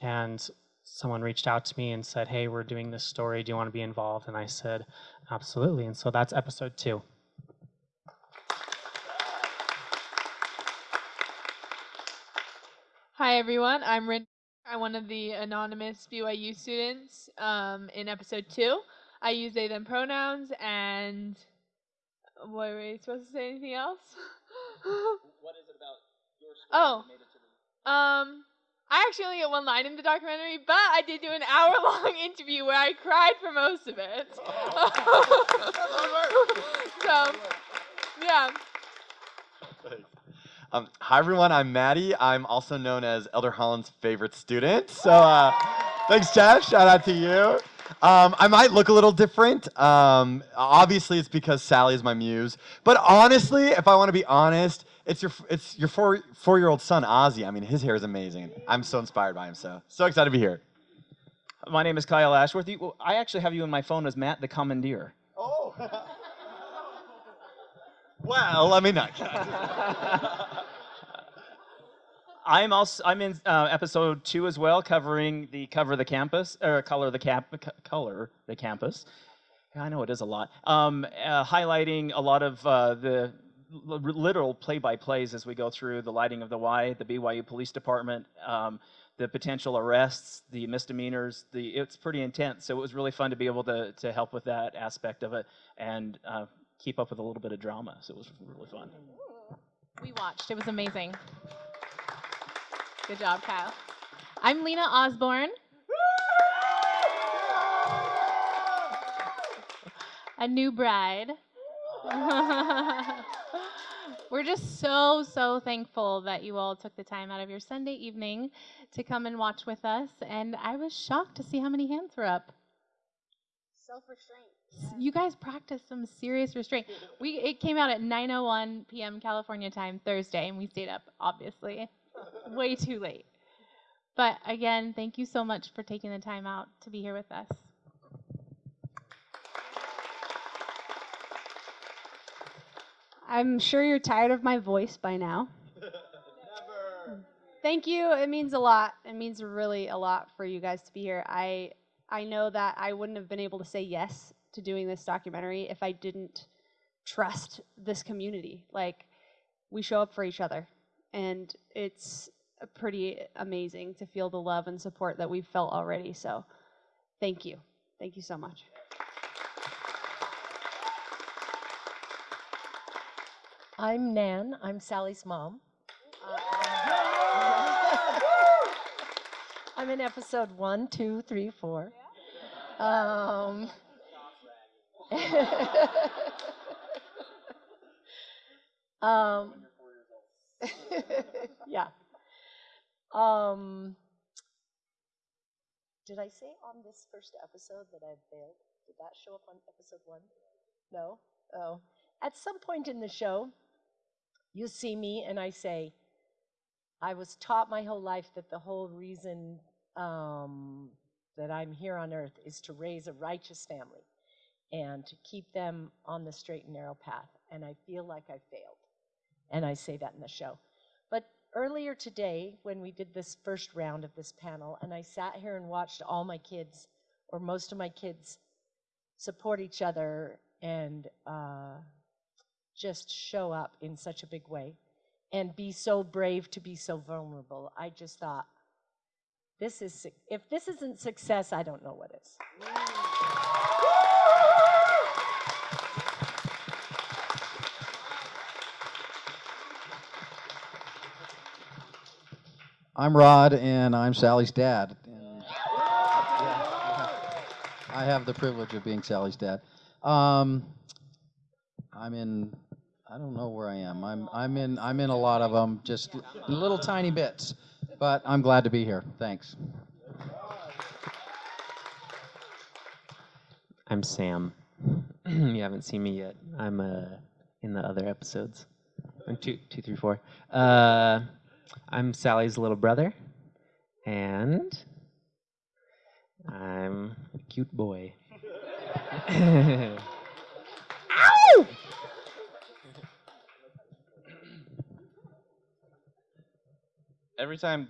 and someone reached out to me and said, Hey, we're doing this story. Do you want to be involved? And I said, Absolutely. And so that's episode two. Hi everyone, I'm Rin. I'm one of the anonymous BYU students. Um, in episode two, I use they them pronouns and what were we supposed to say anything else? <laughs> what is it about your story Oh, um, I actually only get one line in the documentary, but I did do an hour long <laughs> interview where I cried for most of it. <laughs> so, yeah. Um, hi everyone, I'm Maddie. I'm also known as Elder Holland's favorite student. So uh, thanks, Jeff. Shout out to you. Um, I might look a little different. Um, obviously, it's because Sally is my muse. But honestly, if I want to be honest, it's your it's your four four year old son Ozzy. I mean, his hair is amazing. I'm so inspired by him. So so excited to be here. My name is Kyle Ashworth. You, I actually have you in my phone as Matt the Commandeer. Oh. <laughs> well, let me not. <laughs> I'm also I'm in uh, episode two as well, covering the cover of the campus or color the camp color the campus. I know it is a lot. Um, uh, highlighting a lot of uh, the literal play-by-plays as we go through the lighting of the Y, the BYU Police Department, um, the potential arrests, the misdemeanors. The it's pretty intense. So it was really fun to be able to to help with that aspect of it and uh, keep up with a little bit of drama. So it was really fun. We watched. It was amazing. Good job, Kyle. I'm Lena Osborne. A new bride. <laughs> We're just so, so thankful that you all took the time out of your Sunday evening to come and watch with us. And I was shocked to see how many hands were up. Self restraint. You guys practiced some serious restraint. We it came out at 9:01 p.m. California time Thursday, and we stayed up obviously way too late. But again, thank you so much for taking the time out to be here with us. I'm sure you're tired of my voice by now. Thank you. It means a lot. It means really a lot for you guys to be here. I I know that I wouldn't have been able to say yes to doing this documentary if I didn't trust this community. Like we show up for each other and it's pretty amazing to feel the love and support that we've felt already. So thank you. Thank you so much. I'm Nan. I'm Sally's mom. <laughs> I'm in episode one, two, three, four. Um, <laughs> um, <laughs> yeah. Um, did I say on this first episode that I failed? Did that show up on episode one? No? Oh. At some point in the show, you see me and I say, I was taught my whole life that the whole reason um, that I'm here on earth is to raise a righteous family and to keep them on the straight and narrow path. And I feel like I failed. And I say that in the show. But earlier today, when we did this first round of this panel, and I sat here and watched all my kids, or most of my kids, support each other and uh, just show up in such a big way and be so brave to be so vulnerable. I just thought, this is if this isn't success, I don't know what is. I'm Rod, and I'm Sally's dad. And, yeah, I have the privilege of being Sally's dad. Um, I'm in. I don't know where I am. I'm. I'm in. I'm in a lot of them, just little tiny bits. But I'm glad to be here. Thanks. I'm Sam. <clears throat> you haven't seen me yet. I'm uh, in the other episodes. I'm two, two, three, four. Uh, I'm Sally's little brother, and I'm a cute boy. Ow! <laughs> Every time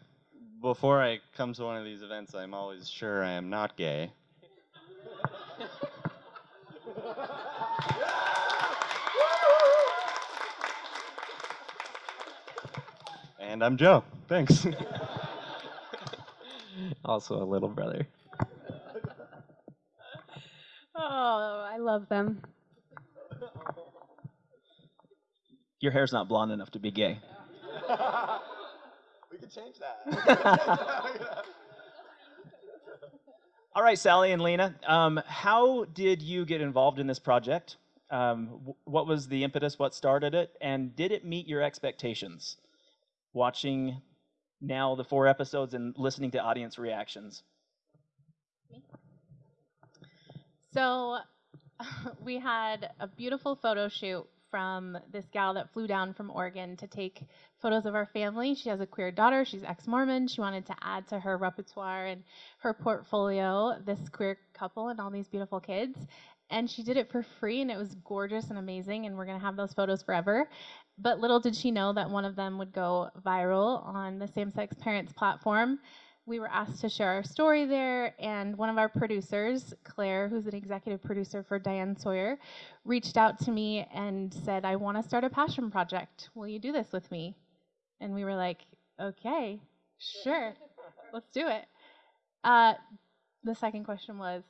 before I come to one of these events, I'm always sure I am not gay. And I'm Joe. Thanks. <laughs> also a little brother. <laughs> Oh, I love them. Your hair's not blonde enough to be gay. <laughs> we could change that. All right, Sally and Lena, um, how did you get involved in this project? Um, what was the impetus? What started it? And did it meet your expectations? Watching now the four episodes and listening to audience reactions. So <laughs> we had a beautiful photo shoot from this gal that flew down from Oregon to take photos of our family. She has a queer daughter. She's ex-Mormon. She wanted to add to her repertoire and her portfolio this queer couple and all these beautiful kids. And she did it for free, and it was gorgeous and amazing. And we're gonna have those photos forever. But little did she know that one of them would go viral on the same-sex parents platform we were asked to share our story there, and one of our producers, Claire, who's an executive producer for Diane Sawyer, reached out to me and said, I want to start a passion project. Will you do this with me? And we were like, okay, sure, let's do it. Uh, the second question was,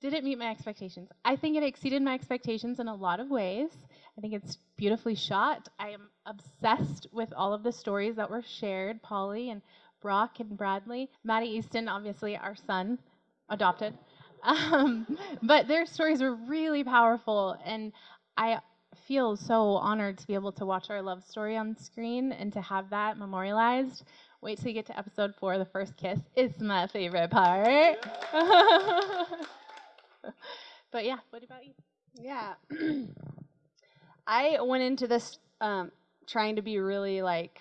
did it meet my expectations? I think it exceeded my expectations in a lot of ways. I think it's beautifully shot. I am obsessed with all of the stories that were shared, Polly and Brock and Bradley. Maddie Easton, obviously our son, adopted. <laughs> Um, but their stories were really powerful, and I feel so honored to be able to watch our love story on screen and to have that memorialized. Wait till you get to episode four, the first kiss. It's my favorite part. <laughs> <laughs> but yeah, what about you? Yeah. <clears throat> I went into this um, trying to be really like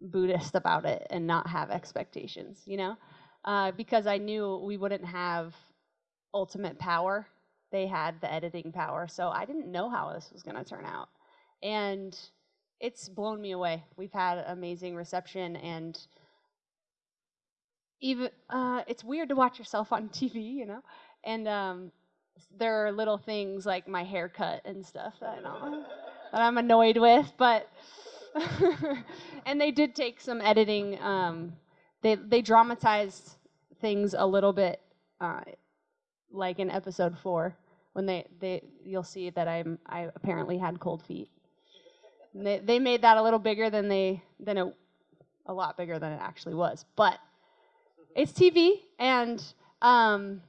Buddhist about it and not have expectations, you know, uh, because I knew we wouldn't have ultimate power. They had the editing power, so I didn't know how this was going to turn out, and it's blown me away. We've had amazing reception, and even uh, it's weird to watch yourself on <laughs> TV, you know, and um, there are little things like my haircut and stuff that, I know, <laughs> that I'm annoyed with, but <laughs> and they did take some editing. Um, they they dramatized things a little bit, uh, like in episode four when they they you'll see that I'm I apparently had cold feet. And they they made that a little bigger than they than it a lot bigger than it actually was, but it's TV and um,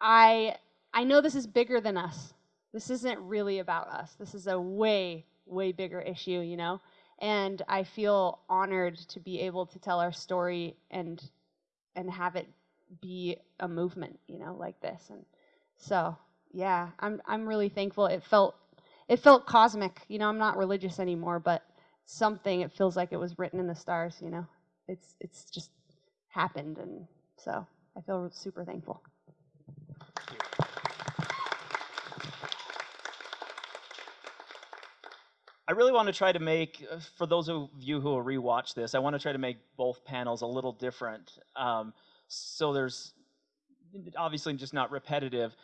I I know this is bigger than us. This isn't really about us. This is a way way bigger issue, you know? And I feel honored to be able to tell our story and and have it be a movement, you know, like this. And so, yeah, I'm I'm really thankful. It felt it felt cosmic, you know, I'm not religious anymore, but something it feels like it was written in the stars, you know. It's it's just happened and so I feel super thankful. I really want to try to make, uh, for those of you who will rewatch this, I want to try to make both panels a little different. Um, so there's obviously just not repetitive.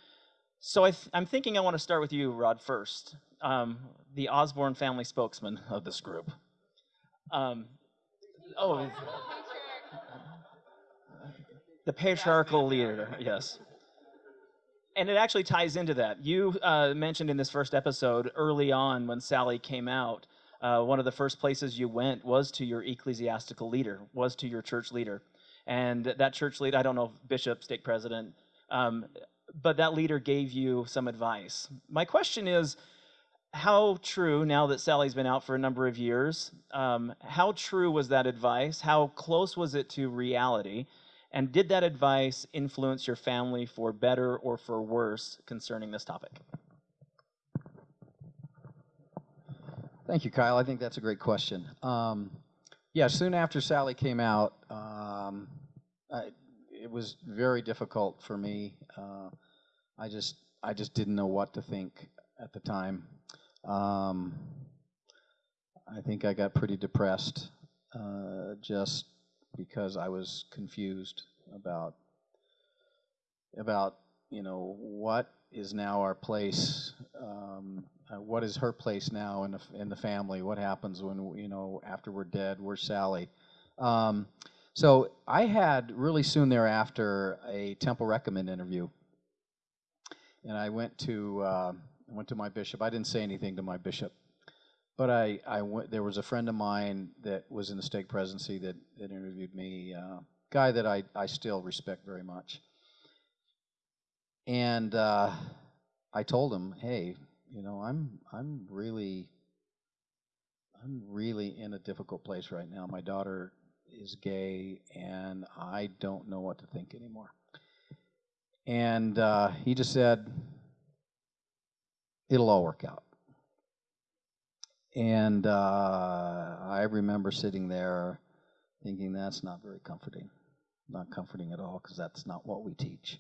So I am thinking I want to start with you, Rod, first, um, the Osborne family spokesman of this group. Um, oh, the patriarchal leader, yes and it actually ties into that. You uh, mentioned in this first episode early on when Sally came out uh, one of the first places you went was to your ecclesiastical leader, was to your church leader. And that church leader, I don't know, bishop, stake president, um, but that leader gave you some advice. My question is how true, now that Sally's been out for a number of years, um, how true was that advice? How close was it to reality? And did that advice influence your family for better or for worse concerning this topic? Thank you, Kyle. I think that's a great question. Um, yeah, soon after Sally came out, um, I, it was very difficult for me. Uh, I just I just didn't know what to think at the time. Um, I think I got pretty depressed uh, just because I was confused about about you know what is now our place. Um, uh, what is her place now in the in the family? What happens when you know after we're dead? Where's Sally? Um, so I had really soon thereafter a temple recommend interview, and I went to uh, went to my bishop. I didn't say anything to my bishop, but I, I went, there was a friend of mine that was in the stake presidency that, that interviewed me, uh, guy that I, I still respect very much. And uh, I told him, hey, you know, I'm I'm really I'm really in a difficult place right now. My daughter is gay, and I don't know what to think anymore. And uh, he just said, it'll all work out. And uh, I remember sitting there thinking, that's not very comforting. Not comforting at all, because that's not what we teach.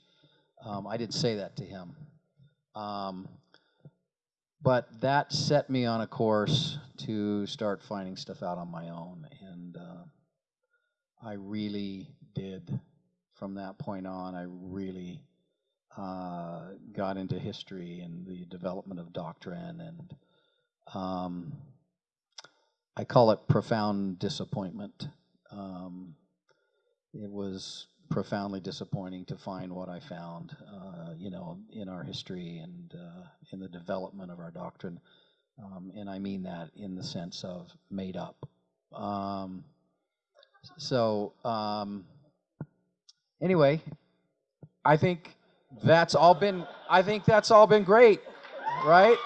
Um, I didn't say that to him. Um, but that set me on a course to start finding stuff out on my own. And uh, I really did, from that point on, I really uh, got into history and the development of doctrine, and um, I call it profound disappointment. Um, it was profoundly disappointing to find what I found, uh, you know, in our history and uh, in the development of our doctrine. Um, and I mean that in the sense of made up. Um, so, um, anyway, I think that's all been i think that's all been great right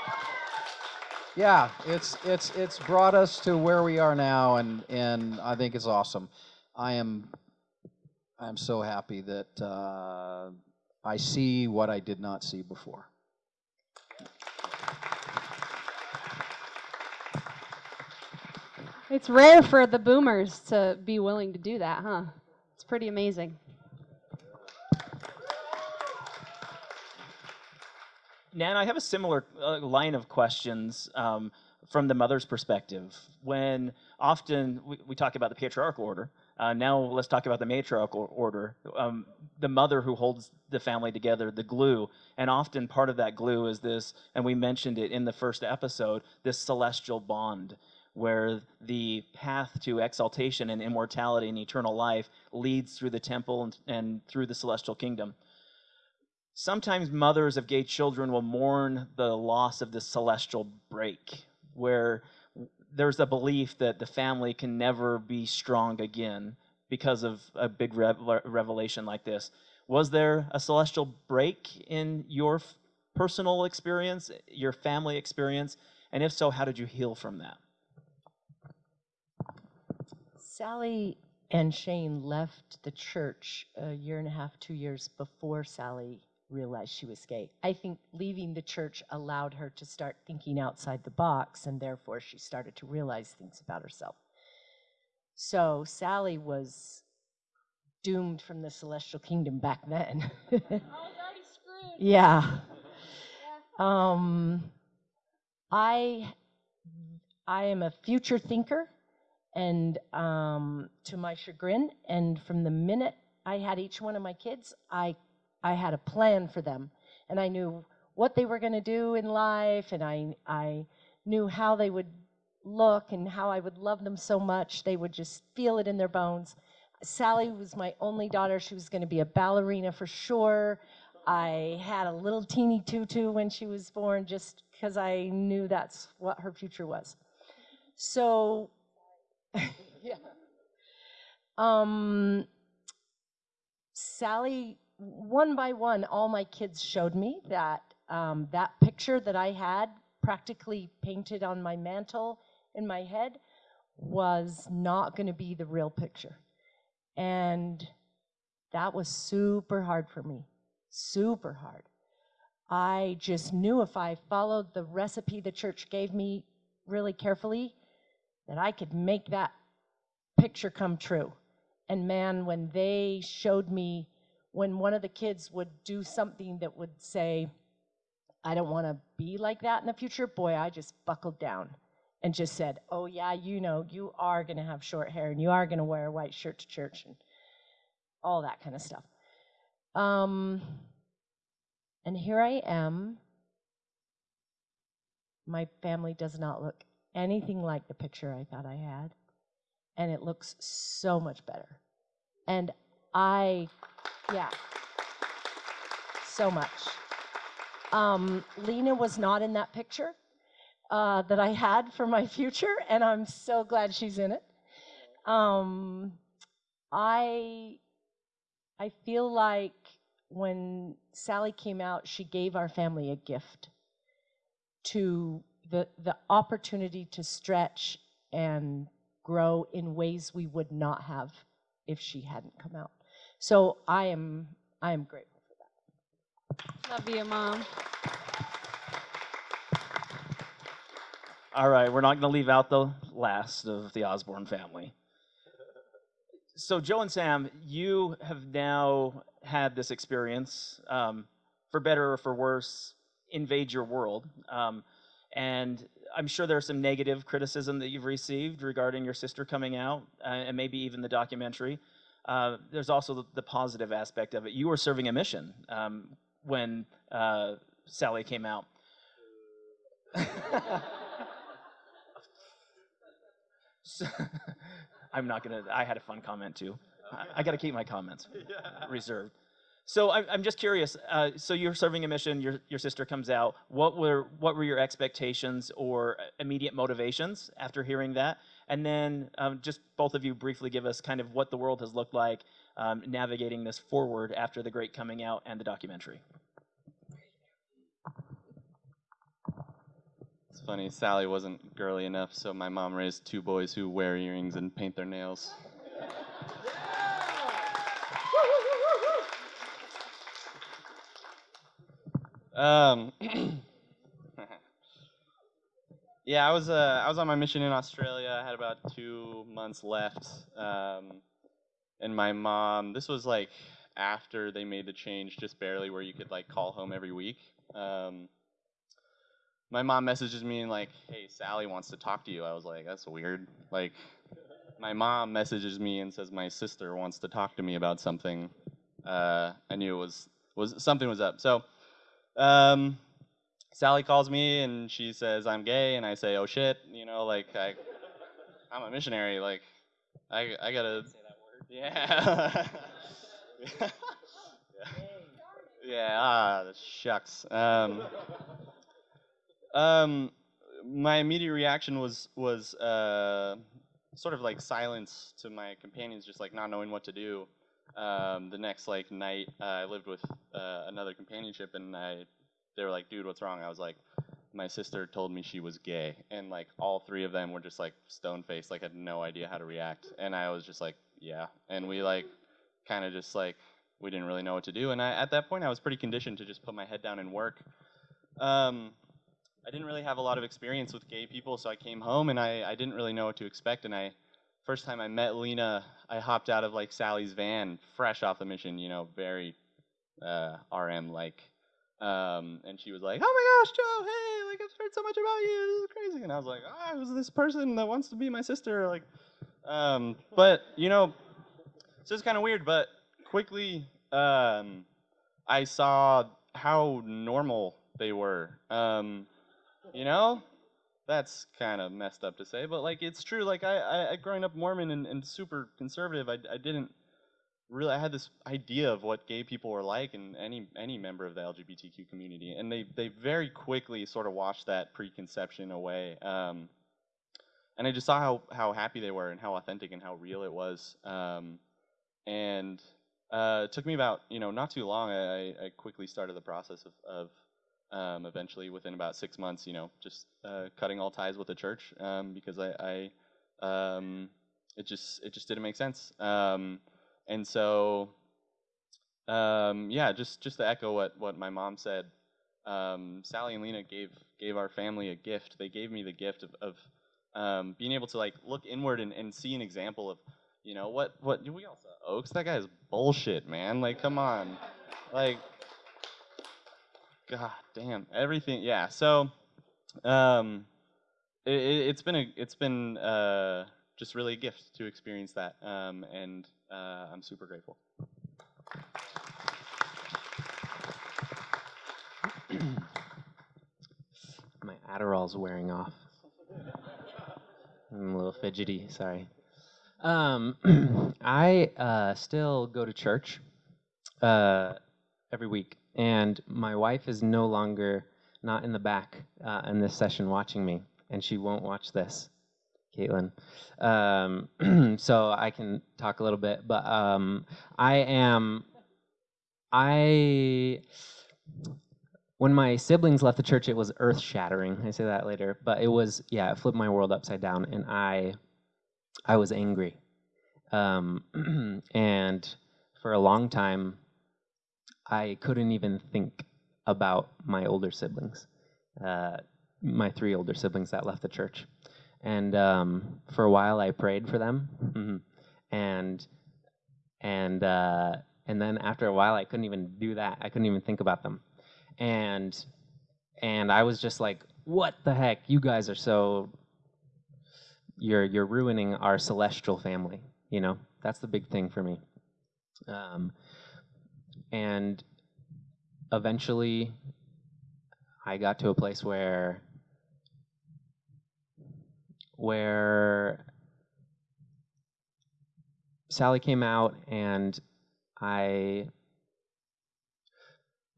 yeah it's it's it's brought us to where we are now and and i think it's awesome i am i'm so happy that uh, i see what i did not see before It's rare for the boomers to be willing to do that, huh? It's pretty amazing. Nan, I have a similar uh, line of questions um, from the mother's perspective. When often we, we talk about the patriarchal order, uh, now let's talk about the matriarchal order. Um, the mother who holds the family together, the glue, and often part of that glue is this, and we mentioned it in the first episode, this celestial bond where the path to exaltation and immortality and eternal life leads through the temple and, and through the celestial kingdom sometimes mothers of gay children will mourn the loss of the celestial break, where there's a belief that the family can never be strong again because of a big revelation like this. Was there a celestial break in your personal experience, your family experience? And if so, how did you heal from that? Sally and Shane left the church a year and a half, two years before Sally realized she was gay. I think leaving the church allowed her to start thinking outside the box, and therefore she started to realize things about herself. So Sally was doomed from the celestial kingdom back then. I was already screwed. <laughs> Yeah. Um, I I am a future thinker, and um, to my chagrin, and from the minute I had each one of my kids, I I had a plan for them, and I knew what they were going to do in life, and I I knew how they would look and how I would love them so much. They would just feel it in their bones. Sally was my only daughter. She was going to be a ballerina for sure. I had a little teeny tutu when she was born just because I knew that's what her future was. So, <laughs> yeah. Um, Sally, one by one, all my kids showed me that um, that picture that I had practically painted on my mantle in my head was not going to be the real picture. And that was super hard for me, super hard. I just knew if I followed the recipe the church gave me really carefully, that I could make that picture come true. And man, when they showed me, when one of the kids would do something that would say, I don't want to be like that in the future, boy, I just buckled down and just said, Oh, yeah, you know, you are going to have short hair and you are going to wear a white shirt to church and all that kind of stuff. Um, and here I am. My family does not look anything like the picture I thought I had. And it looks so much better. And I, yeah, so much. Um, Lena was not in that picture uh, that I had for my future, and I'm so glad she's in it. Um, I, I feel like when Sally came out, she gave our family a gift to the, the opportunity to stretch and grow in ways we would not have if she hadn't come out. So I am, I am grateful for that. Love you, Mom. All right, we're not going to leave out the last of the Osborne family. So, Joe and Sam, you have now had this experience, um, for better or for worse, invade your world. Um, and I'm sure there's some negative criticism that you've received regarding your sister coming out, uh, and maybe even the documentary. Uh, there's also the, the, positive aspect of it. You were serving a mission um, when uh, Sally came out. <laughs> so, I'm not gonna. I had a fun comment too. I, I got to keep my comments reserved. So I'm, I'm just curious. Uh, so you're serving a mission. Your your sister comes out. What were what were your expectations or immediate motivations after hearing that? And then um, just both of you briefly give us kind of what the world has looked like um, navigating this forward after the great coming out and the documentary. It's funny. Sally wasn't girly enough, so my mom raised two boys who wear earrings and paint their nails. Um, <clears throat> yeah, I was uh, I was on my mission in Australia. I had about two months left, um, and my mom. This was like after they made the change, just barely, where you could like call home every week. Um, my mom messages me and like, "Hey, Sally wants to talk to you." I was like, "That's weird." Like, my mom messages me and says my sister wants to talk to me about something. Uh, I knew it was was something was up. So. Um, Sally calls me and she says I'm gay, and I say, "Oh shit," you know, like I, I'm a missionary, like I, I gotta say that word. Yeah. <laughs> yeah. yeah. Ah, shucks. Um, um, my immediate reaction was was uh, sort of like silence to my companions, just like not knowing what to do um, the next like night, uh, I lived with uh, another companionship, and I, they were like, "Dude, what's wrong?" I was like, "My sister told me she was gay," and like all three of them were just like stone faced, like had no idea how to react, and I was just like, "Yeah," and we like kind of just like we didn't really know what to do, and I, at that point I was pretty conditioned to just put my head down and work. Um, I didn't really have a lot of experience with gay people, so I came home and I, I didn't really know what to expect, and I first time I met Lena, I hopped out of like Sally's van, fresh off the mission, you know, very uh, RM like. Um, and she was like, "Oh my gosh, Joe! Hey, like I've heard so much about you. This is crazy." And I was like, "Ah, oh, who's this person that wants to be my sister?" Like, um, but you know, so it's kind of weird. But quickly, um, I saw how normal they were. Um, you know, that's kind of messed up to say, but like it's true. Like I, I growing up Mormon and, and super conservative, I, I didn't really. I had this idea of what gay people were like, and any any member of the LGBTQ community, and they they very quickly sort of washed that preconception away. Um, and I just saw how how happy they were and how authentic and how real it was. Um, and uh, it took me about you know not too long. I, I quickly started the process of, of um, eventually within about six months, you know, just uh, cutting all ties with the church um, because I, I um, it just it just didn't make sense. And so um, yeah, just just to echo what what my mom said, um, Sally and Lena gave gave our family a gift. They gave me the gift of, of um, being able to like look inward and, and see an example of, you know, what what we all saw Oaks. That guy is bullshit, man. Like, come on, like, god damn, everything. Yeah. So, um, it, has been a it's been uh, just really a gift to experience that, um, and uh, I'm super grateful. <clears throat> My Adderall's wearing off. I'm a little fidgety, sorry. Um, <clears throat> I uh, still go to church uh, every week, and my wife is no longer not in the back uh, in this session watching me, and she won't watch this, Caitlin. Um, <clears throat> so I can talk a little bit, but um, I am, I when my siblings left the church, it was earth shattering. I say that later, but it was yeah, it flipped my world upside down, and I, I was angry, um, <clears throat> and for a long time, I couldn't even think about my older siblings, uh, my three older siblings that left the church, and um, for a while I prayed for them, and and uh, and then after a while I couldn't even do that. I couldn't even think about them and and I was just like, what the heck? You guys are so you're you're ruining our celestial family. You know, that's the big thing for me. Um, and eventually, I got to a place where where Sally came out and I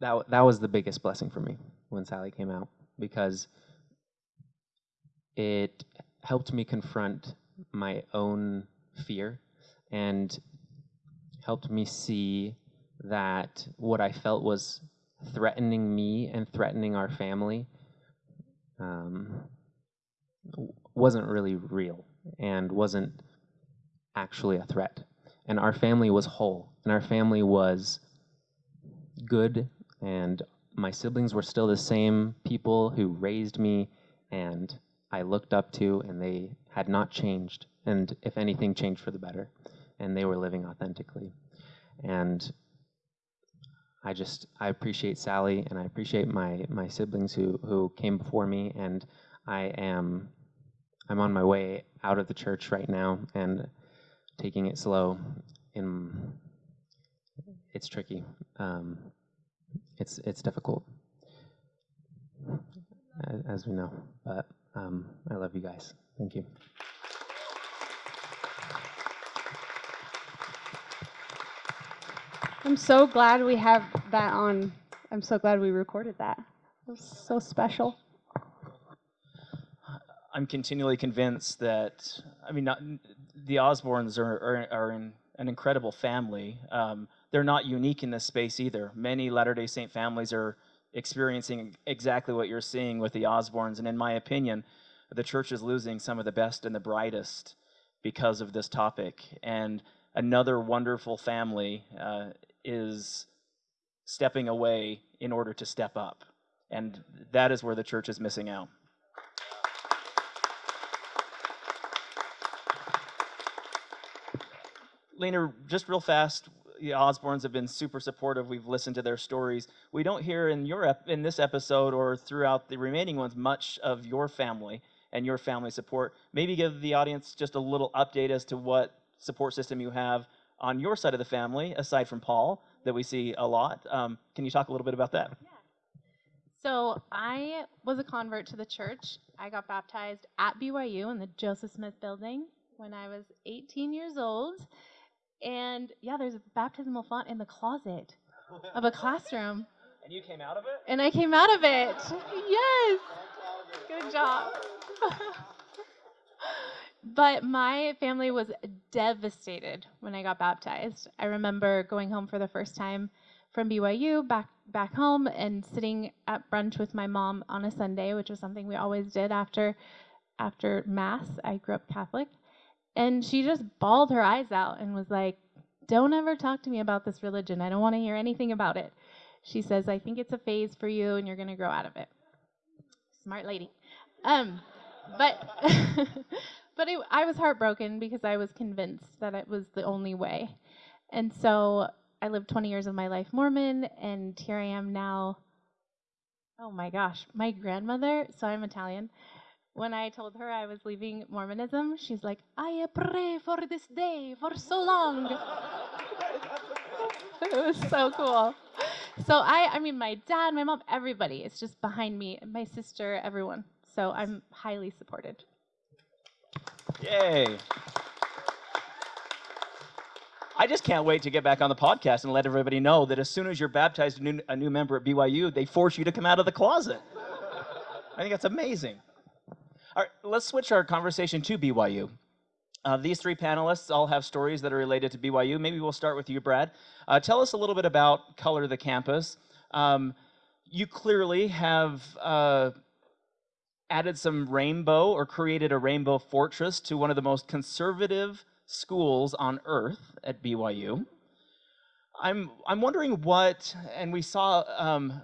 that that was the biggest blessing for me when Sally came out because it helped me confront my own fear and helped me see that what I felt was threatening me and threatening our family um, wasn't really real and wasn't actually a threat. And our family was whole, and our family was good and my siblings were still the same people who raised me and I looked up to, and they had not changed, and if anything, changed for the better, and they were living authentically. And I just I appreciate Sally, and I appreciate my my siblings who who came before me, and I am I'm on my way out of the church right now and taking it slow. It's tricky. Um, it's it's difficult, as, as we know. But um, I love you guys. Thank you. I'm so glad we have that on. I'm so glad we recorded that. It was so special. I'm continually convinced that I mean, not, the Osbornes are are, are in an incredible family. Um, they're not unique in this space either. Many Latter day Saint families are experiencing exactly what you're seeing with the Osbornes. And in my opinion, the church is losing some of the best and the brightest because of this topic. And another wonderful family uh, is stepping away in order to step up. And that is where the church is missing out. Lena, just real fast, the Osbornes have been super supportive. We've listened to their stories. We don't hear in your in this episode or throughout the remaining ones much of your family and your family support. Maybe give the audience just a little update as to what support system you have on your side of the family, aside from Paul, that we see a lot. Um, can you talk a little bit about that? Yeah. So I was a convert to the church. I got baptized at BYU in the Joseph Smith building when I was 18 years old. And yeah, there's a baptismal font in the closet of a classroom. <laughs> And you came out of it? And I came out of it. Yes. Good job. <laughs> but my family was devastated when I got baptized. I remember going home for the first time from BYU back back home and sitting at brunch with my mom on a Sunday, which was something we always did after after mass. I grew up Catholic. And she just bawled her eyes out and was like, "Don't ever talk to me about this religion. I don't want to hear anything about it." She says, "I think it's a phase for you and you're going to grow out of it." Smart lady. Um, but <laughs> but it, I was heartbroken because I was convinced that it was the only way. And so I lived 20 years of my life Mormon, and here I am now. Oh my gosh, my grandmother, so I'm Italian. When I told her I was leaving Mormonism, she's like, I pray for this day for so long. <laughs> it was so cool. So I, I mean, my dad, my mom, everybody is just behind me, my sister, everyone. So I'm highly supported. Yay. I just can't wait to get back on the podcast and let everybody know that as soon as you're baptized a new, a new member at BYU, they force you to come out of the closet. I think that's amazing. All right, let's switch our conversation to BYU. Uh, these three panelists all have stories that are related to BYU. Maybe we'll start with you, Brad. Uh, tell us a little bit about Color the Campus. Um, you clearly have uh, added some rainbow or created a rainbow fortress to one of the most conservative schools on earth at BYU. I'm, I'm wondering what, and we saw um,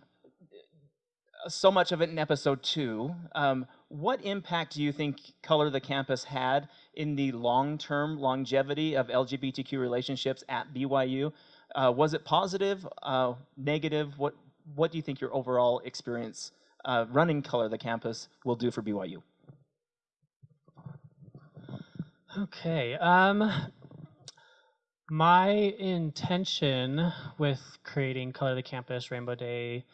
so much of it in episode two, um, what impact do you think Color the Campus had in the long term longevity of LGBTQ relationships at BYU? Uh, was it positive, uh, negative? What, what do you think your overall experience uh, running Color the Campus will do for BYU? Okay. Um, my intention with creating Color the Campus, Rainbow Day,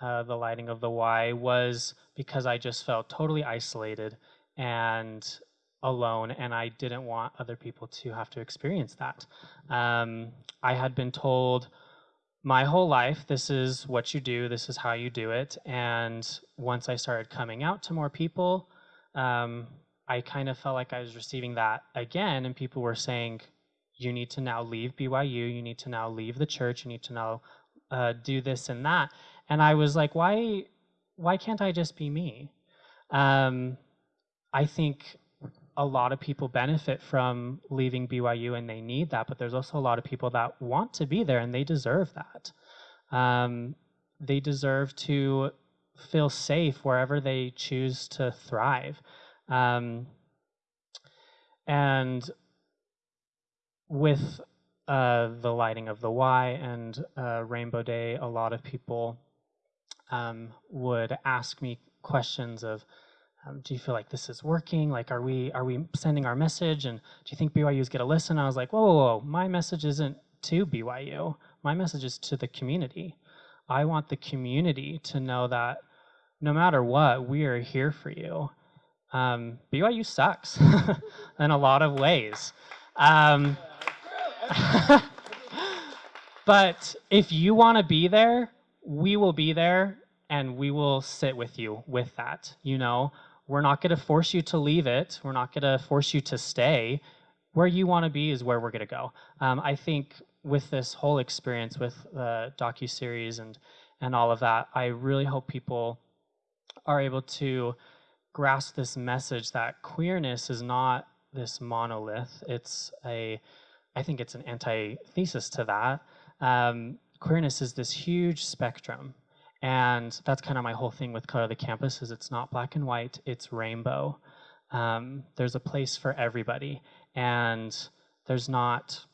uh, the lighting of the Y was because I just felt totally isolated and alone, and I didn't want other people to have to experience that. Um, I had been told my whole life this is what you do, this is how you do it, and once I started coming out to more people, um, I kind of felt like I was receiving that again, and people were saying, you need to now leave BYU, you need to now leave the church, you need to now uh, do this and that. And I was like, why, why can't I just be me? Um, I think a lot of people benefit from leaving BYU and they need that, but there's also a lot of people that want to be there and they deserve that. Um, they deserve to feel safe wherever they choose to thrive. Um, and with uh, the lighting of the Y and uh, Rainbow Day, a lot of people um, would ask me questions of, um, "Do you feel like this is working? Like, are we are we sending our message? And do you think BYU's get a listen?" I was like, "Whoa, whoa, whoa! My message isn't to BYU. My message is to the community. I want the community to know that no matter what, we are here for you." um, BYU sucks <laughs> in a lot of ways. Um, <laughs> but if you want to be there, we will be there and we will sit with you with that. You know, we're not going to force you to leave it. We're not going to force you to stay. Where you want to be is where we're going to go. Um, I think with this whole experience with the docu series and and all of that, I really hope people are able to grasp this message that queerness is not this monolith. It's a, I think it's an antithesis to that. Um, queerness is this huge spectrum. And that's kind of my whole thing with Color of the Campus is it's not black and white, it's rainbow. Um, there's a place for everybody. And there's not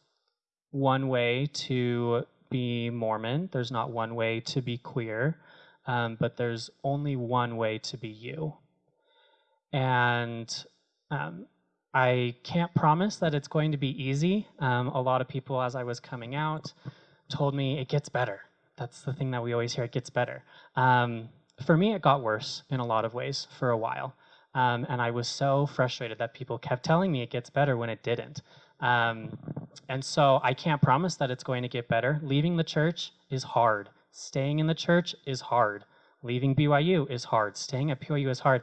one way to be Mormon. There's not one way to be queer. Um, but there's only one way to be you. And um, I can't promise that it's going to be easy. Um, a lot of people, as I was coming out, told me it gets better. That's the thing that we always hear it gets better. Um, for me, it got worse in a lot of ways for a while. Um, and I was so frustrated that people kept telling me it gets better when it didn't. Um, and so I can't promise that it's going to get better. Leaving the church is hard. Staying in the church is hard. Leaving BYU is hard. Staying at BYU is hard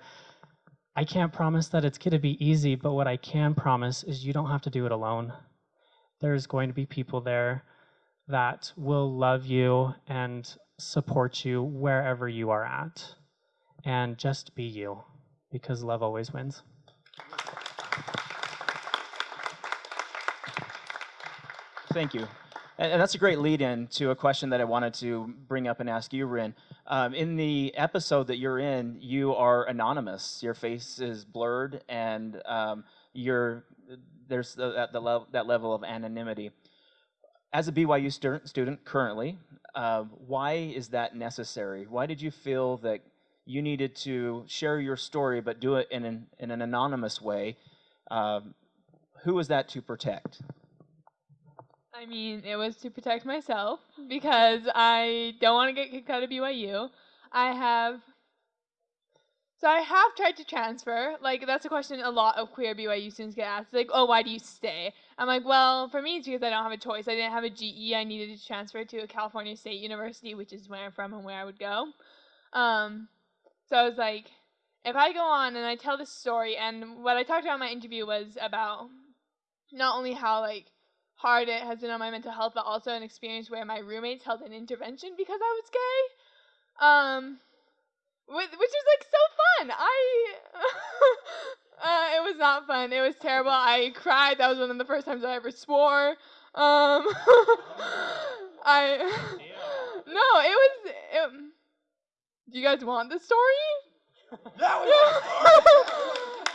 I can't promise that it's going to be easy, but what I can promise is you don't have to do it alone. There's going to be people there that will love you and support you wherever you are at. And just be you, because love always wins. Thank you. And, that's a great lead in to a question that I wanted to bring up and ask you, Rin. Um, in the episode that you're in, you are anonymous. Your face is blurred, and um, you're, there's the, the level, that level of anonymity. As a BYU stu- student currently, uh, why is that necessary? Why did you feel that you needed to share your story but do it in an, in an anonymous way? Um, who was that to protect? I mean, it was to protect myself because I don't want to get kicked out of BYU. I have. So I have tried to transfer. Like that's a question a lot of queer BYU students get asked. Like, oh, why do you stay? I'm like, well, for me it's because I don't have a choice. I didn't have a GE. I needed to transfer to a California State University, which is where I'm from and where I would go. Um, so I was like, if I go on and I tell this story, and what I talked about in my interview was about not only how like hard it has been on my mental health, but also an experience where my roommates held an intervention because I was gay. Um, which, which was like so fun. I, <laughs> uh, it was not fun. It was terrible. I cried. That was one of the first times I ever swore. Um, <laughs> I, no, it was. It, do you guys want the story? <laughs> That Yeah,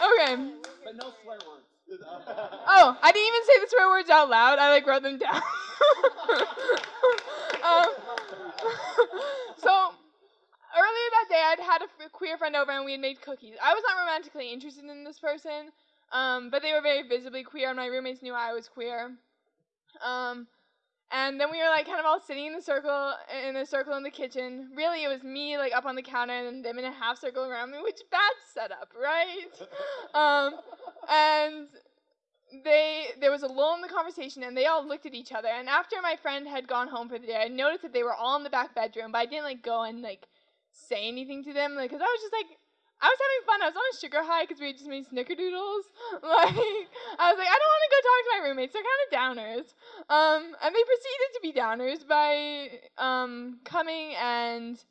okay. But no swear words. Oh, I didn't even say the swear words out loud. I like wrote them down. um, so earlier that day, I'd had a queer friend over and we had made cookies. I was not romantically interested in this person, um, but they were very visibly queer, and my roommates knew I was queer. Um, and then we were like kind of all sitting in a circle in a circle in the kitchen. Really, it was me like up on the counter and them in a half circle around me, which bad setup, right? <laughs> um, and they there was a lull in the conversation and they all looked at each other. And after my friend had gone home for the day, I noticed that they were all in the back bedroom, but I didn't like go and like say anything to them, like, cause I was just like. I was having fun. I was on a sugar high because we just made snickerdoodles. <laughs> Like, I was like, I don't want to go talk to my roommates. They're kind of downers. Um, and they proceeded to be downers by um, coming and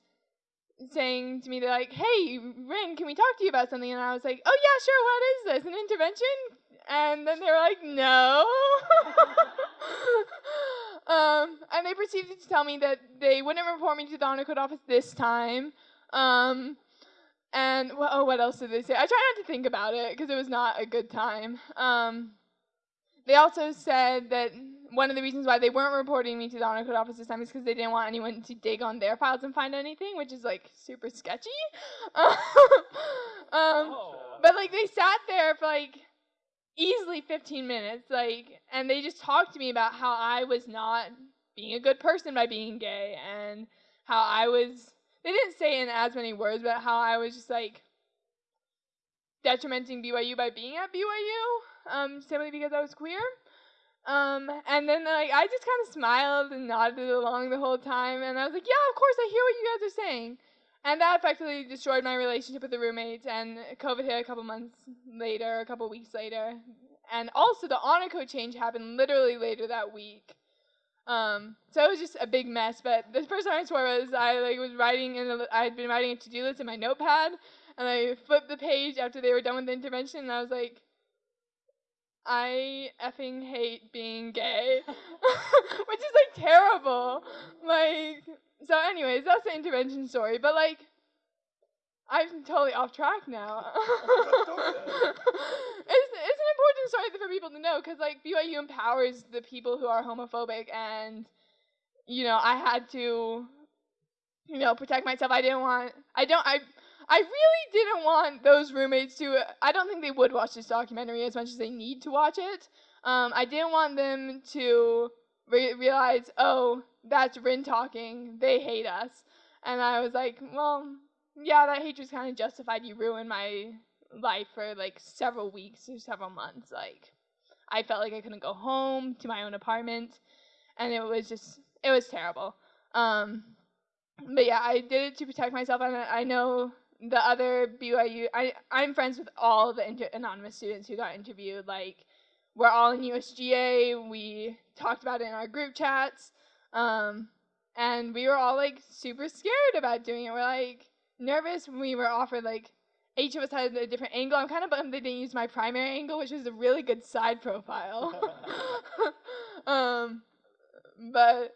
saying to me, they're like, hey, Rin, can we talk to you about something? And I was like, oh, yeah, sure, what is this? An intervention? And then they were like, no. <laughs> um, and they proceeded to tell me that they wouldn't report me to the honor code office this time. Um, and wh- oh, what else did they say? I try not to think about it because it was not a good time. Um, they also said that one of the reasons why they weren't reporting me to the honor code office this time is because they didn't want anyone to dig on their files and find anything, which is like super sketchy. <laughs> um, but like they sat there for like easily 15 minutes, like, and they just talked to me about how I was not being a good person by being gay and how I was. They didn't say in as many words, but how I was just like detrimenting BYU by being at BYU, um, simply because I was queer. Um, and then like I just kind of smiled and nodded along the whole time, and I was like, yeah, of course, I hear what you guys are saying. And that effectively destroyed my relationship with the roommates, and COVID hit a couple months later, a couple weeks later. And also, the honor code change happened literally later that week. Um, so it was just a big mess. But the first time I swore was I like was writing in I had been writing a to-do list in my notepad, and I flipped the page after they were done with the intervention, and I was like, I effing hate being gay, <laughs> which is like terrible. Like, so, anyways, that's the intervention story. But like, I'm totally off track now. <laughs> <laughs> it's it's an important story for people to know because like BYU empowers the people who are homophobic, and you know I had to, you know, protect myself. I didn't want. I don't. I. I really didn't want those roommates to. I don't think they would watch this documentary as much as they need to watch it. Um, I didn't want them to re- realize, oh, that's Rin talking. They hate us. And I was like, well, yeah, that hatred's kind of justified. You ruined my life for like several weeks or several months. Like, I felt like I couldn't go home to my own apartment, and it was just, it was terrible. Um, but yeah, I did it to protect myself, and I know the other BYU, I, I'm friends with all the inter- anonymous students who got interviewed. Like, we're all in USGA. We talked about it in our group chats. Um, and we were all like super scared about doing it. We're like nervous when we were offered like each of us had a different angle. I'm kind of bummed they didn't use my primary angle, which was a really good side profile. <laughs> <laughs> um, but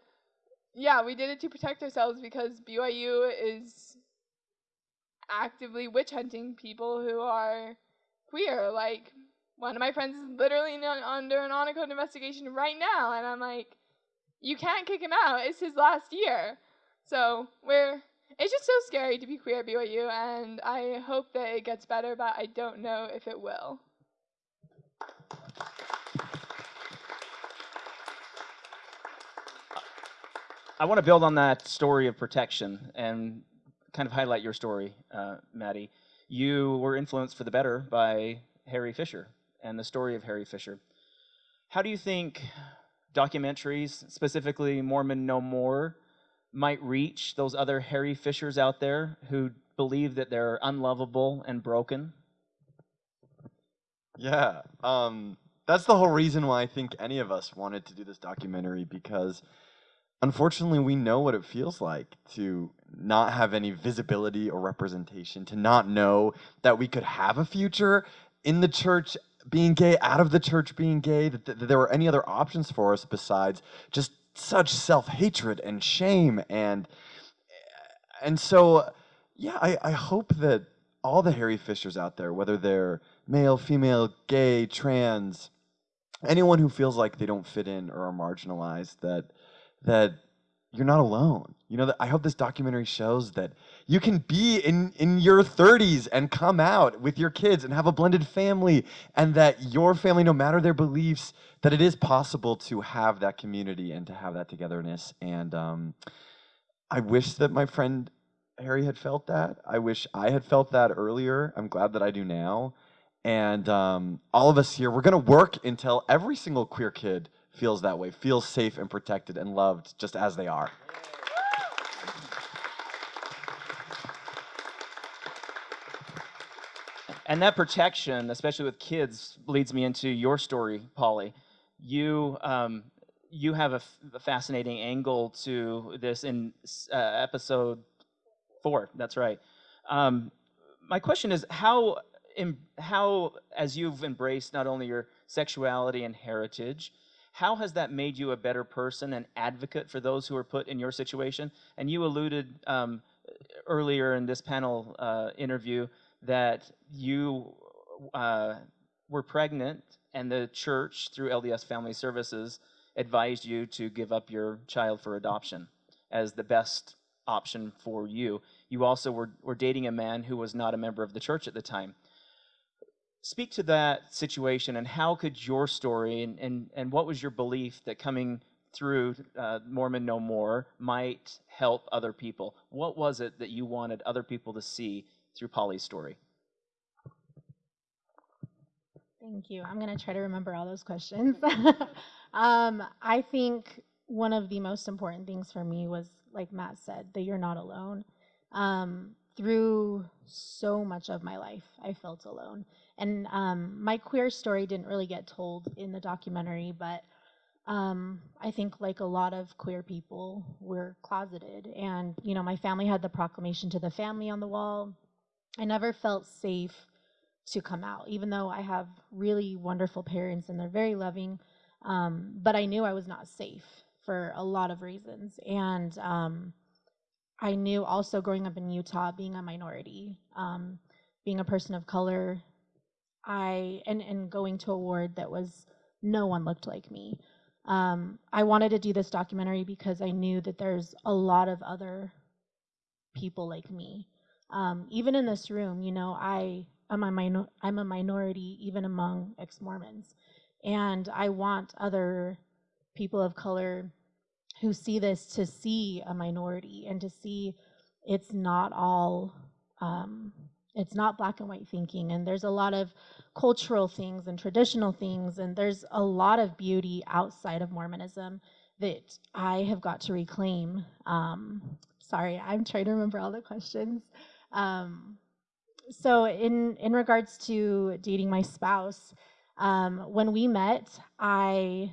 yeah, we did it to protect ourselves because BYU is actively witch hunting people who are queer. Like one of my friends is literally under an honor investigation right now, and I'm like, you can't kick him out. It's his last year. So we're it's just so scary to be queer at BYU, and I hope that it gets better, but I don't know if it will. I want to build on that story of protection and kind of highlight your story, uh, Maddie. You were influenced for the better by Harry Fisher and the story of Harry Fisher. How do you think documentaries, specifically Mormon No More, might reach those other Harry Fishers out there who believe that they're unlovable and broken? Yeah, um, that's the whole reason why I think any of us wanted to do this documentary because unfortunately we know what it feels like to not have any visibility or representation, to not know that we could have a future in the church being gay, out of the church being gay, that, that there were any other options for us besides just such self-hatred and shame and eh, and so yeah I, I hope that all the harry fishers out there whether they're male female gay trans anyone who feels like they don't fit in or are marginalized that that you're not alone. You know that i hope this documentary shows that you can be in in your 30s and come out with your kids and have a blended family and that your family no matter their beliefs that it is possible to have that community and to have that togetherness. And um, I wish that my friend Harry had felt that. I wish I had felt that earlier. I'm glad that I do now. And um, all of us here, we're going to work until every single queer kid feels that way, feels safe and protected and loved just as they are. And that protection, especially with kids, leads me into your story, Polly you um, you have a, fascinating angle to this in uh, episode four. That's right. Um, my question is how how as you've embraced not only your sexuality and heritage, how has that made you a better person and advocate for those who are put in your situation? And you alluded um, earlier in this panel uh, interview that you uh, were pregnant and the church, through LDS Family Services, advised you to give up your child for adoption as the best option for you. You also were, were dating a man who was not a member of the church at the time. Speak to that situation and how could your story and, and, and what was your belief that coming through uh, Mormon No More might help other people? What was it that you wanted other people to see through Polly's story? Thank you. I'm going to try to remember all those questions. <laughs> um, I think one of the most important things for me was, like Matt said, that you're not alone. Um, through so much of my life, I felt alone. And um, my queer story didn't really get told in the documentary, but um, I think, like a lot of queer people, we're closeted. And, you know, my family had the proclamation to the family on the wall. I never felt safe to come out, even though I have really wonderful parents and they're very loving. Um, but I knew I was not safe for a lot of reasons. And um, I knew also growing up in Utah, being a minority, um, being a person of color, I and, and going to a ward that was no one looked like me. Um, I wanted to do this documentary because I knew that there's a lot of other people like me. Um, even in this room, you know, I I'm a, minor, I'm a minority even among ex-Mormons. And I want other people of color who see this to see a minority and to see it's not all, um, it's not black and white thinking. And there's a lot of cultural things and traditional things. And there's a lot of beauty outside of Mormonism that I have got to reclaim. Um, sorry, I'm trying to remember all the questions. Um, so in in regards to dating my spouse, um, when we met, I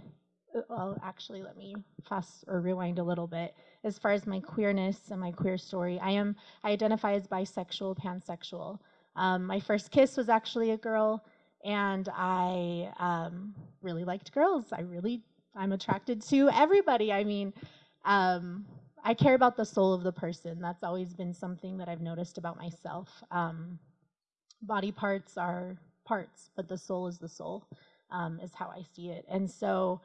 uh, well actually let me fast or rewind a little bit. As far as my queerness and my queer story, I am I identify as bisexual, pansexual. Um, my first kiss was actually a girl, and I um, really liked girls. I really I'm attracted to everybody. I mean, um, I care about the soul of the person. That's always been something that I've noticed about myself. Um, body parts are parts, but the soul is the soul, um, is how I see it. And so,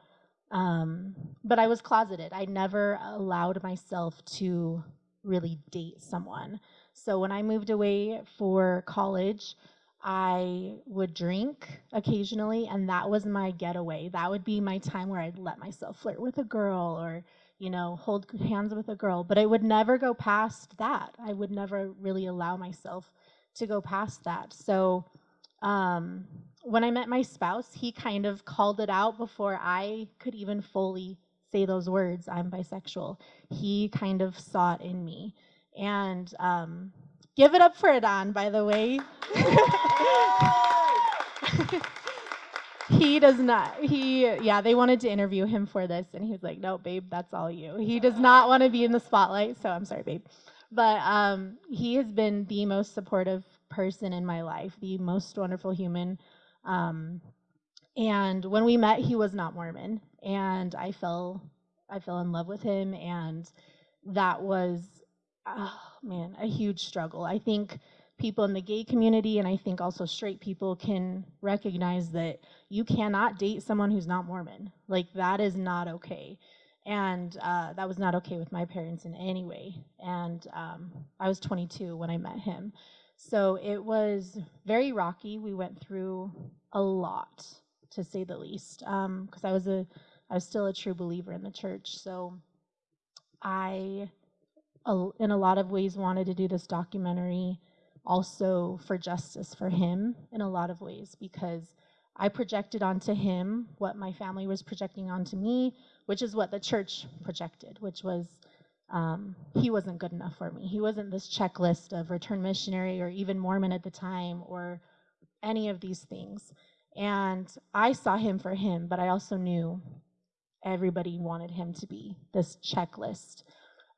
um, but I was closeted. I never allowed myself to really date someone. So when I moved away for college, I would drink occasionally, and that was my getaway. That would be my time where I'd let myself flirt with a girl or, you know, hold hands with a girl. But I would never go past that. I would never really allow myself to go past that. So um, when I met my spouse, he kind of called it out before I could even fully say those words I'm bisexual. He kind of saw it in me. And um, give it up for Adon, by the way. <laughs> he does not he yeah they wanted to interview him for this and he was like no babe that's all you. He does not want to be in the spotlight so i'm sorry babe. But um, he has been the most supportive person in my life the most wonderful human. Um, and when we met he was not mormon and i fell i fell in love with him and that was oh man a huge struggle. I think people in the gay community and I think also straight people can recognize that you cannot date someone who's not Mormon. Like that is not okay. And uh, that was not okay with my parents in any way. And um, I was 22 when I met him. So it was very rocky. We went through a lot, to say the least, because um, I was a, I was still a true believer in the church. So I, in a lot of ways, wanted to do this documentary also for justice for him in a lot of ways because I projected onto him what my family was projecting onto me, which is what the church projected, which was um, he wasn't good enough for me. He wasn't this checklist of return missionary or even Mormon at the time or any of these things. And I saw him for him, but I also knew everybody wanted him to be this checklist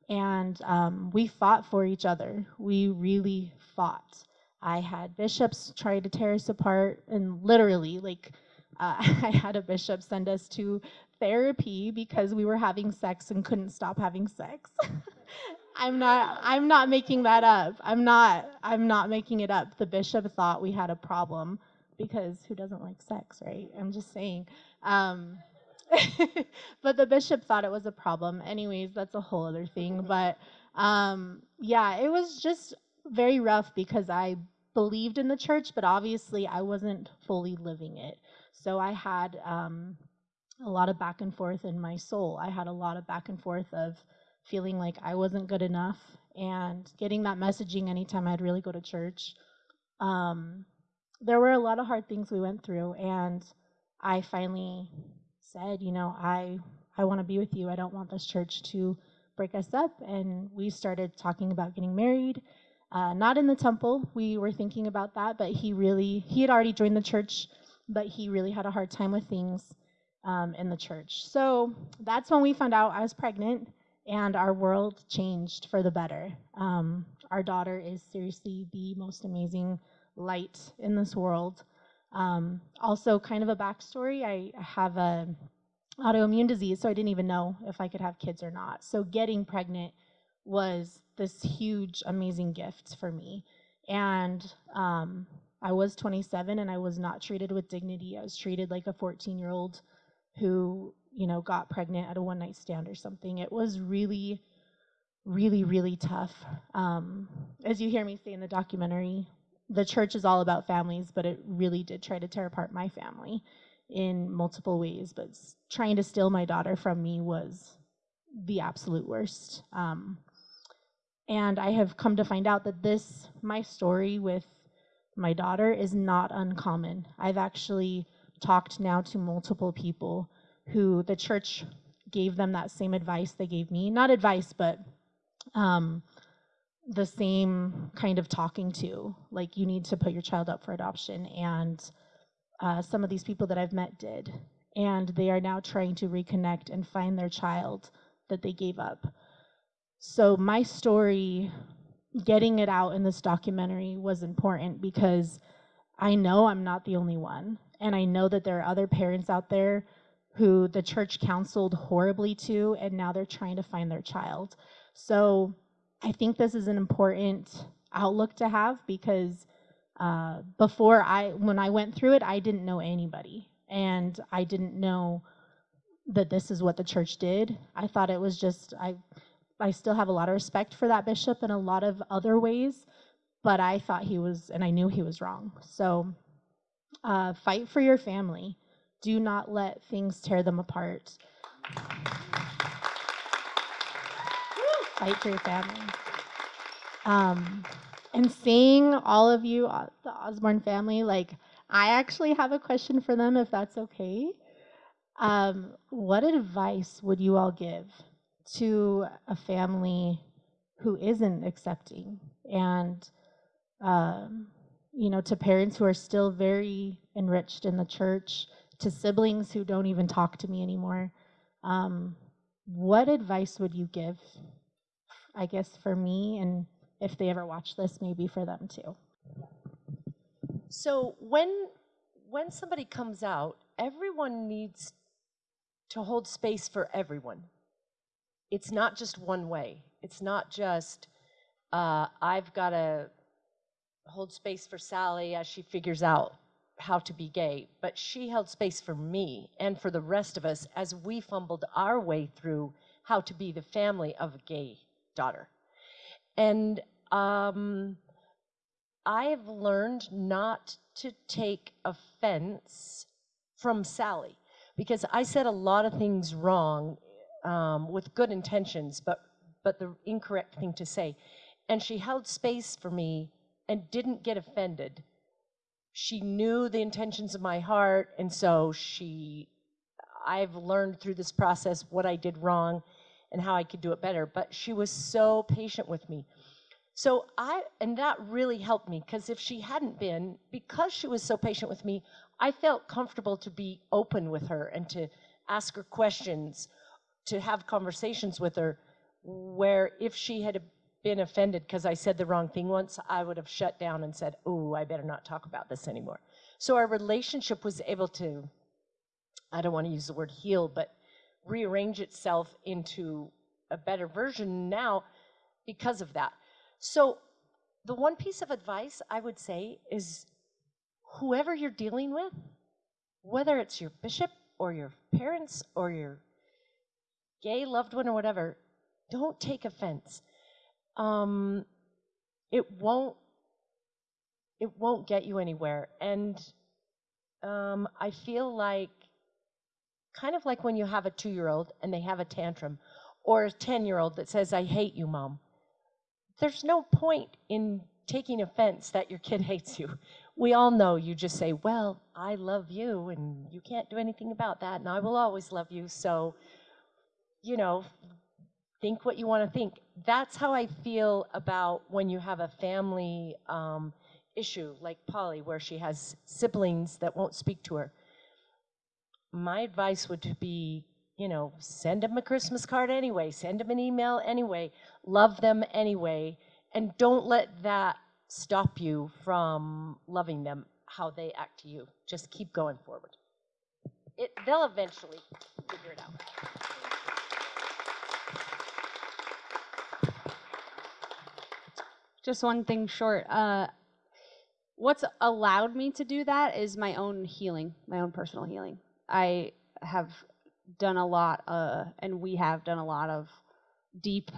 and um, we fought for each other. We really fought. I had bishops try to tear us apart, and literally, like, uh, <laughs> I had a bishop send us to therapy because we were having sex and couldn't stop having sex. <laughs> I'm not I'm not making that up. I'm not I'm not making it up. The bishop thought we had a problem because who doesn't like sex, right? I'm just saying. Um, <laughs> but the bishop thought it was a problem. Anyways, that's a whole other thing. But um, yeah, it was just very rough because I believed in the church, but obviously I wasn't fully living it. So I had um, a lot of back and forth in my soul. I had a lot of back and forth of feeling like I wasn't good enough and getting that messaging anytime I'd really go to church. Um, there were a lot of hard things we went through, and I finally said, you know, I I want to be with you. I don't want this church to break us up. And we started talking about getting married. Uh, not in the temple. We were thinking about that, but he really he had already joined the church, but he really had a hard time with things um, in the church. So that's when we found out I was pregnant, and our world changed for the better. Um, our daughter is seriously the most amazing light in this world. Um, also, kind of a backstory I have a autoimmune disease, so I didn't even know if I could have kids or not. So, getting pregnant was this huge, amazing gift for me. And um, I was 27 and I was not treated with dignity. I was treated like a 14 year old who, you know, got pregnant at a one night stand or something. It was really, really, really tough. Um, as you hear me say in the documentary, the church is all about families, but it really did try to tear apart my family in multiple ways. But trying to steal my daughter from me was the absolute worst. Um, and I have come to find out that this, my story with my daughter, is not uncommon. I've actually talked now to multiple people who the church gave them that same advice they gave me. Not advice, but um, the same kind of talking to. Like, you need to put your child up for adoption. And uh, some of these people that I've met did. And they are now trying to reconnect and find their child that they gave up. So, my story, getting it out in this documentary was important because I know I'm not the only one. And I know that there are other parents out there who the church counseled horribly to, and now they're trying to find their child. So I think this is an important outlook to have because uh, before I, when I went through it, I didn't know anybody, and I didn't know that this is what the church did. I thought it was just I. I still have a lot of respect for that bishop in a lot of other ways, but I thought he was, and I knew he was wrong. So, uh, fight for your family. Do not let things tear them apart. Fight for your family. Um, and seeing all of you, uh, the Osborne family, like, I actually have a question for them if that's okay. Um, what advice would you all give to a family who isn't accepting and um, you know to parents who are still very enriched in the church to siblings who don't even talk to me anymore um, what advice would you give i guess for me and if they ever watch this maybe for them too So when when somebody comes out, everyone needs to hold space for everyone. It's not just one way. It's not just uh, I've got to hold space for Sally as she figures out how to be gay, but she held space for me and for the rest of us as we fumbled our way through how to be the family of a gay daughter. And um, I've learned not to take offense from Sally because I said a lot of things wrong um, with good intentions, but but the incorrect thing to say. And she held space for me and didn't get offended. She knew the intentions of my heart, and so she. I've learned through this process what I did wrong and how I could do it better. But she was so patient with me. So I, and that really helped me because if she hadn't been, because she was so patient with me, I felt comfortable to be open with her and to ask her questions, to have conversations with her. Where if she had been offended because I said the wrong thing once, I would have shut down and said, Oh, I better not talk about this anymore. So our relationship was able to, I don't want to use the word heal, but rearrange itself into a better version now because of that. So, the one piece of advice I would say is whoever you're dealing with, whether it's your bishop or your parents or your gay loved one or whatever, don't take offense. Um, it won't. It won't get you anywhere, and um, I feel like, kind of like when you have a two-year-old and they have a tantrum, or a ten-year-old that says, "I hate you, mom." there's no point in taking offense that your kid <laughs> hates you. We all know you just say, Well, I love you, and you can't do anything about that, and I will always love you. So, you know, think what you want to think. That's how I feel about when you have a family um, issue like Polly, where she has siblings that won't speak to her. My advice would be you know, send them a Christmas card anyway, send them an email anyway, love them anyway, and don't let that stop you from loving them how they act to you. Just keep going forward. It, they'll eventually figure it out. Just one thing short. Uh, what's allowed me to do that is my own healing, my own personal healing. I have done a lot, uh, and we have done a lot of deep,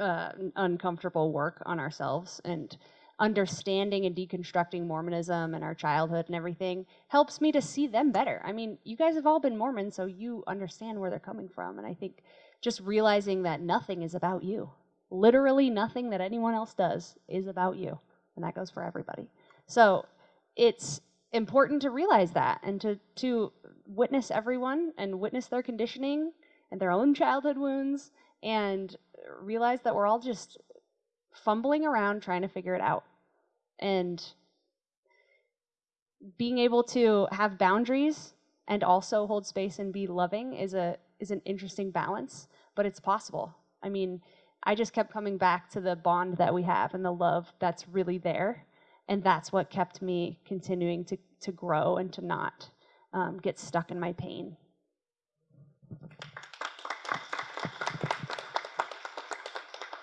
uh, uncomfortable work on ourselves and understanding and deconstructing Mormonism and our childhood and everything helps me to see them better. I mean, you guys have all been Mormon, so you understand where they're coming from. And I think just realizing that nothing is about you. Literally nothing that anyone else does is about you. And that goes for everybody. So it's important to realize that and to, to witness everyone and witness their conditioning and their own childhood wounds and realize that we're all just fumbling around trying to figure it out. And being able to have boundaries and also hold space and be loving is a is an interesting balance, but it's possible. I mean, I just kept coming back to the bond that we have and the love that's really there, and that's what kept me continuing to to grow and to not um, get stuck in my pain.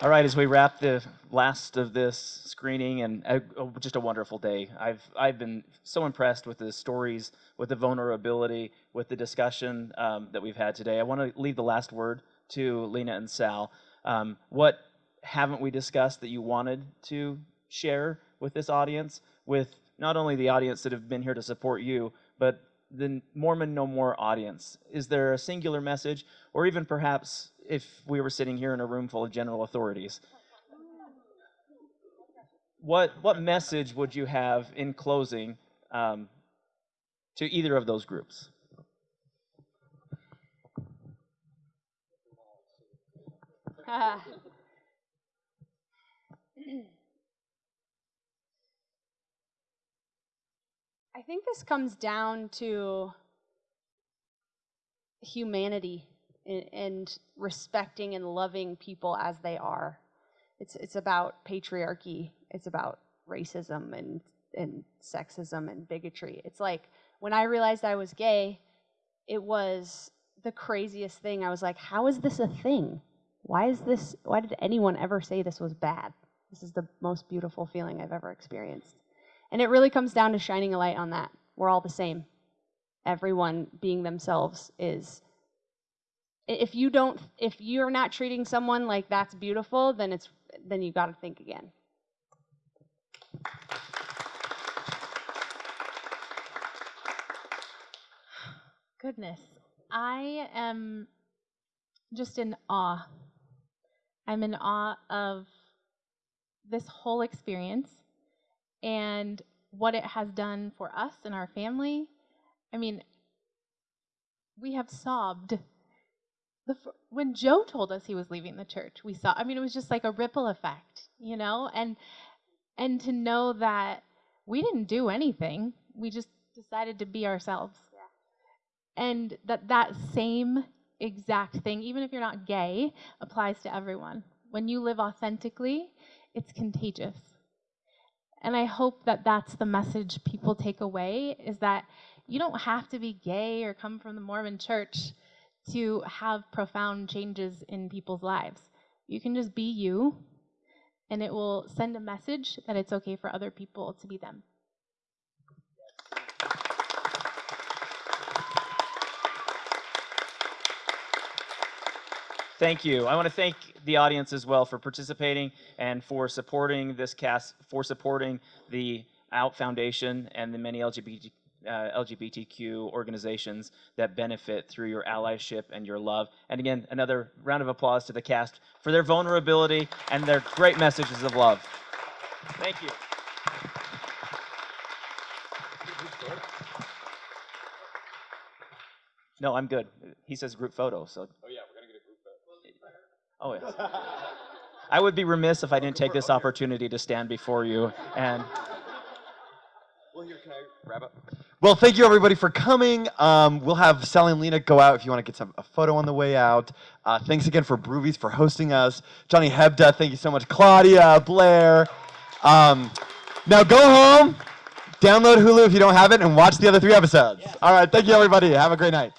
All right, as we wrap the last of this screening, and uh, oh, just a wonderful day. I've I've been so impressed with the stories, with the vulnerability, with the discussion um, that we've had today. I want to leave the last word to Lena and Sal. Um, what haven't we discussed that you wanted to share with this audience, with not only the audience that have been here to support you, but the Mormon No More audience? Is there a singular message, or even perhaps if we were sitting here in a room full of general authorities, what what message would you have in closing um, to either of those groups? <laughs> I think this comes down to humanity and, respecting and loving people as they are. It's it's about patriarchy. It's about racism and and sexism and bigotry. It's like when I realized I was gay, it was the craziest thing. I was like, how is this a thing? Why is this why did anyone ever say this was bad? This is the most beautiful feeling I've ever experienced. And it really comes down to shining a light on that. We're all the same. Everyone being themselves is if you don't if you're not treating someone like that's beautiful, then it's then you got to think again. Goodness. I am just in awe. I'm in awe of this whole experience and what it has done for us and our family. I mean, we have sobbed. The, when Joe told us he was leaving the church, we saw. I mean, it was just like a ripple effect, you know, and and to know that we didn't do anything, we just decided to be ourselves, yeah. and that that same exact thing, even if you're not gay, applies to everyone. When you live authentically, it's contagious. And I hope that that's the message people take away is that you don't have to be gay or come from the Mormon church to have profound changes in people's lives. You can just be you, and it will send a message that it's okay for other people to be them. Thank you. I want to thank the audience as well for participating and for supporting this cast, for supporting the Out Foundation and the many LGBT, uh, LGBTQ organizations that benefit through your allyship and your love. And again, another round of applause to the cast for their vulnerability and their great messages of love. Thank you. No, I'm good. He says group photo, so. Oh yeah, we're gonna get a group photo. Oh yes. I would be remiss if I didn't take this opportunity to stand before you and. Well, here, can I wrap up? Well, thank you everybody for coming. Um, we'll have Sally and Lena go out if you want to get some, a photo on the way out. Uh, thanks again for Brewvies for hosting us. Johnny Hebda, thank you so much. Claudia, Blair. Um, now go home, download Hulu if you don't have it, and watch the other three episodes. All right, thank you everybody. Have a great night.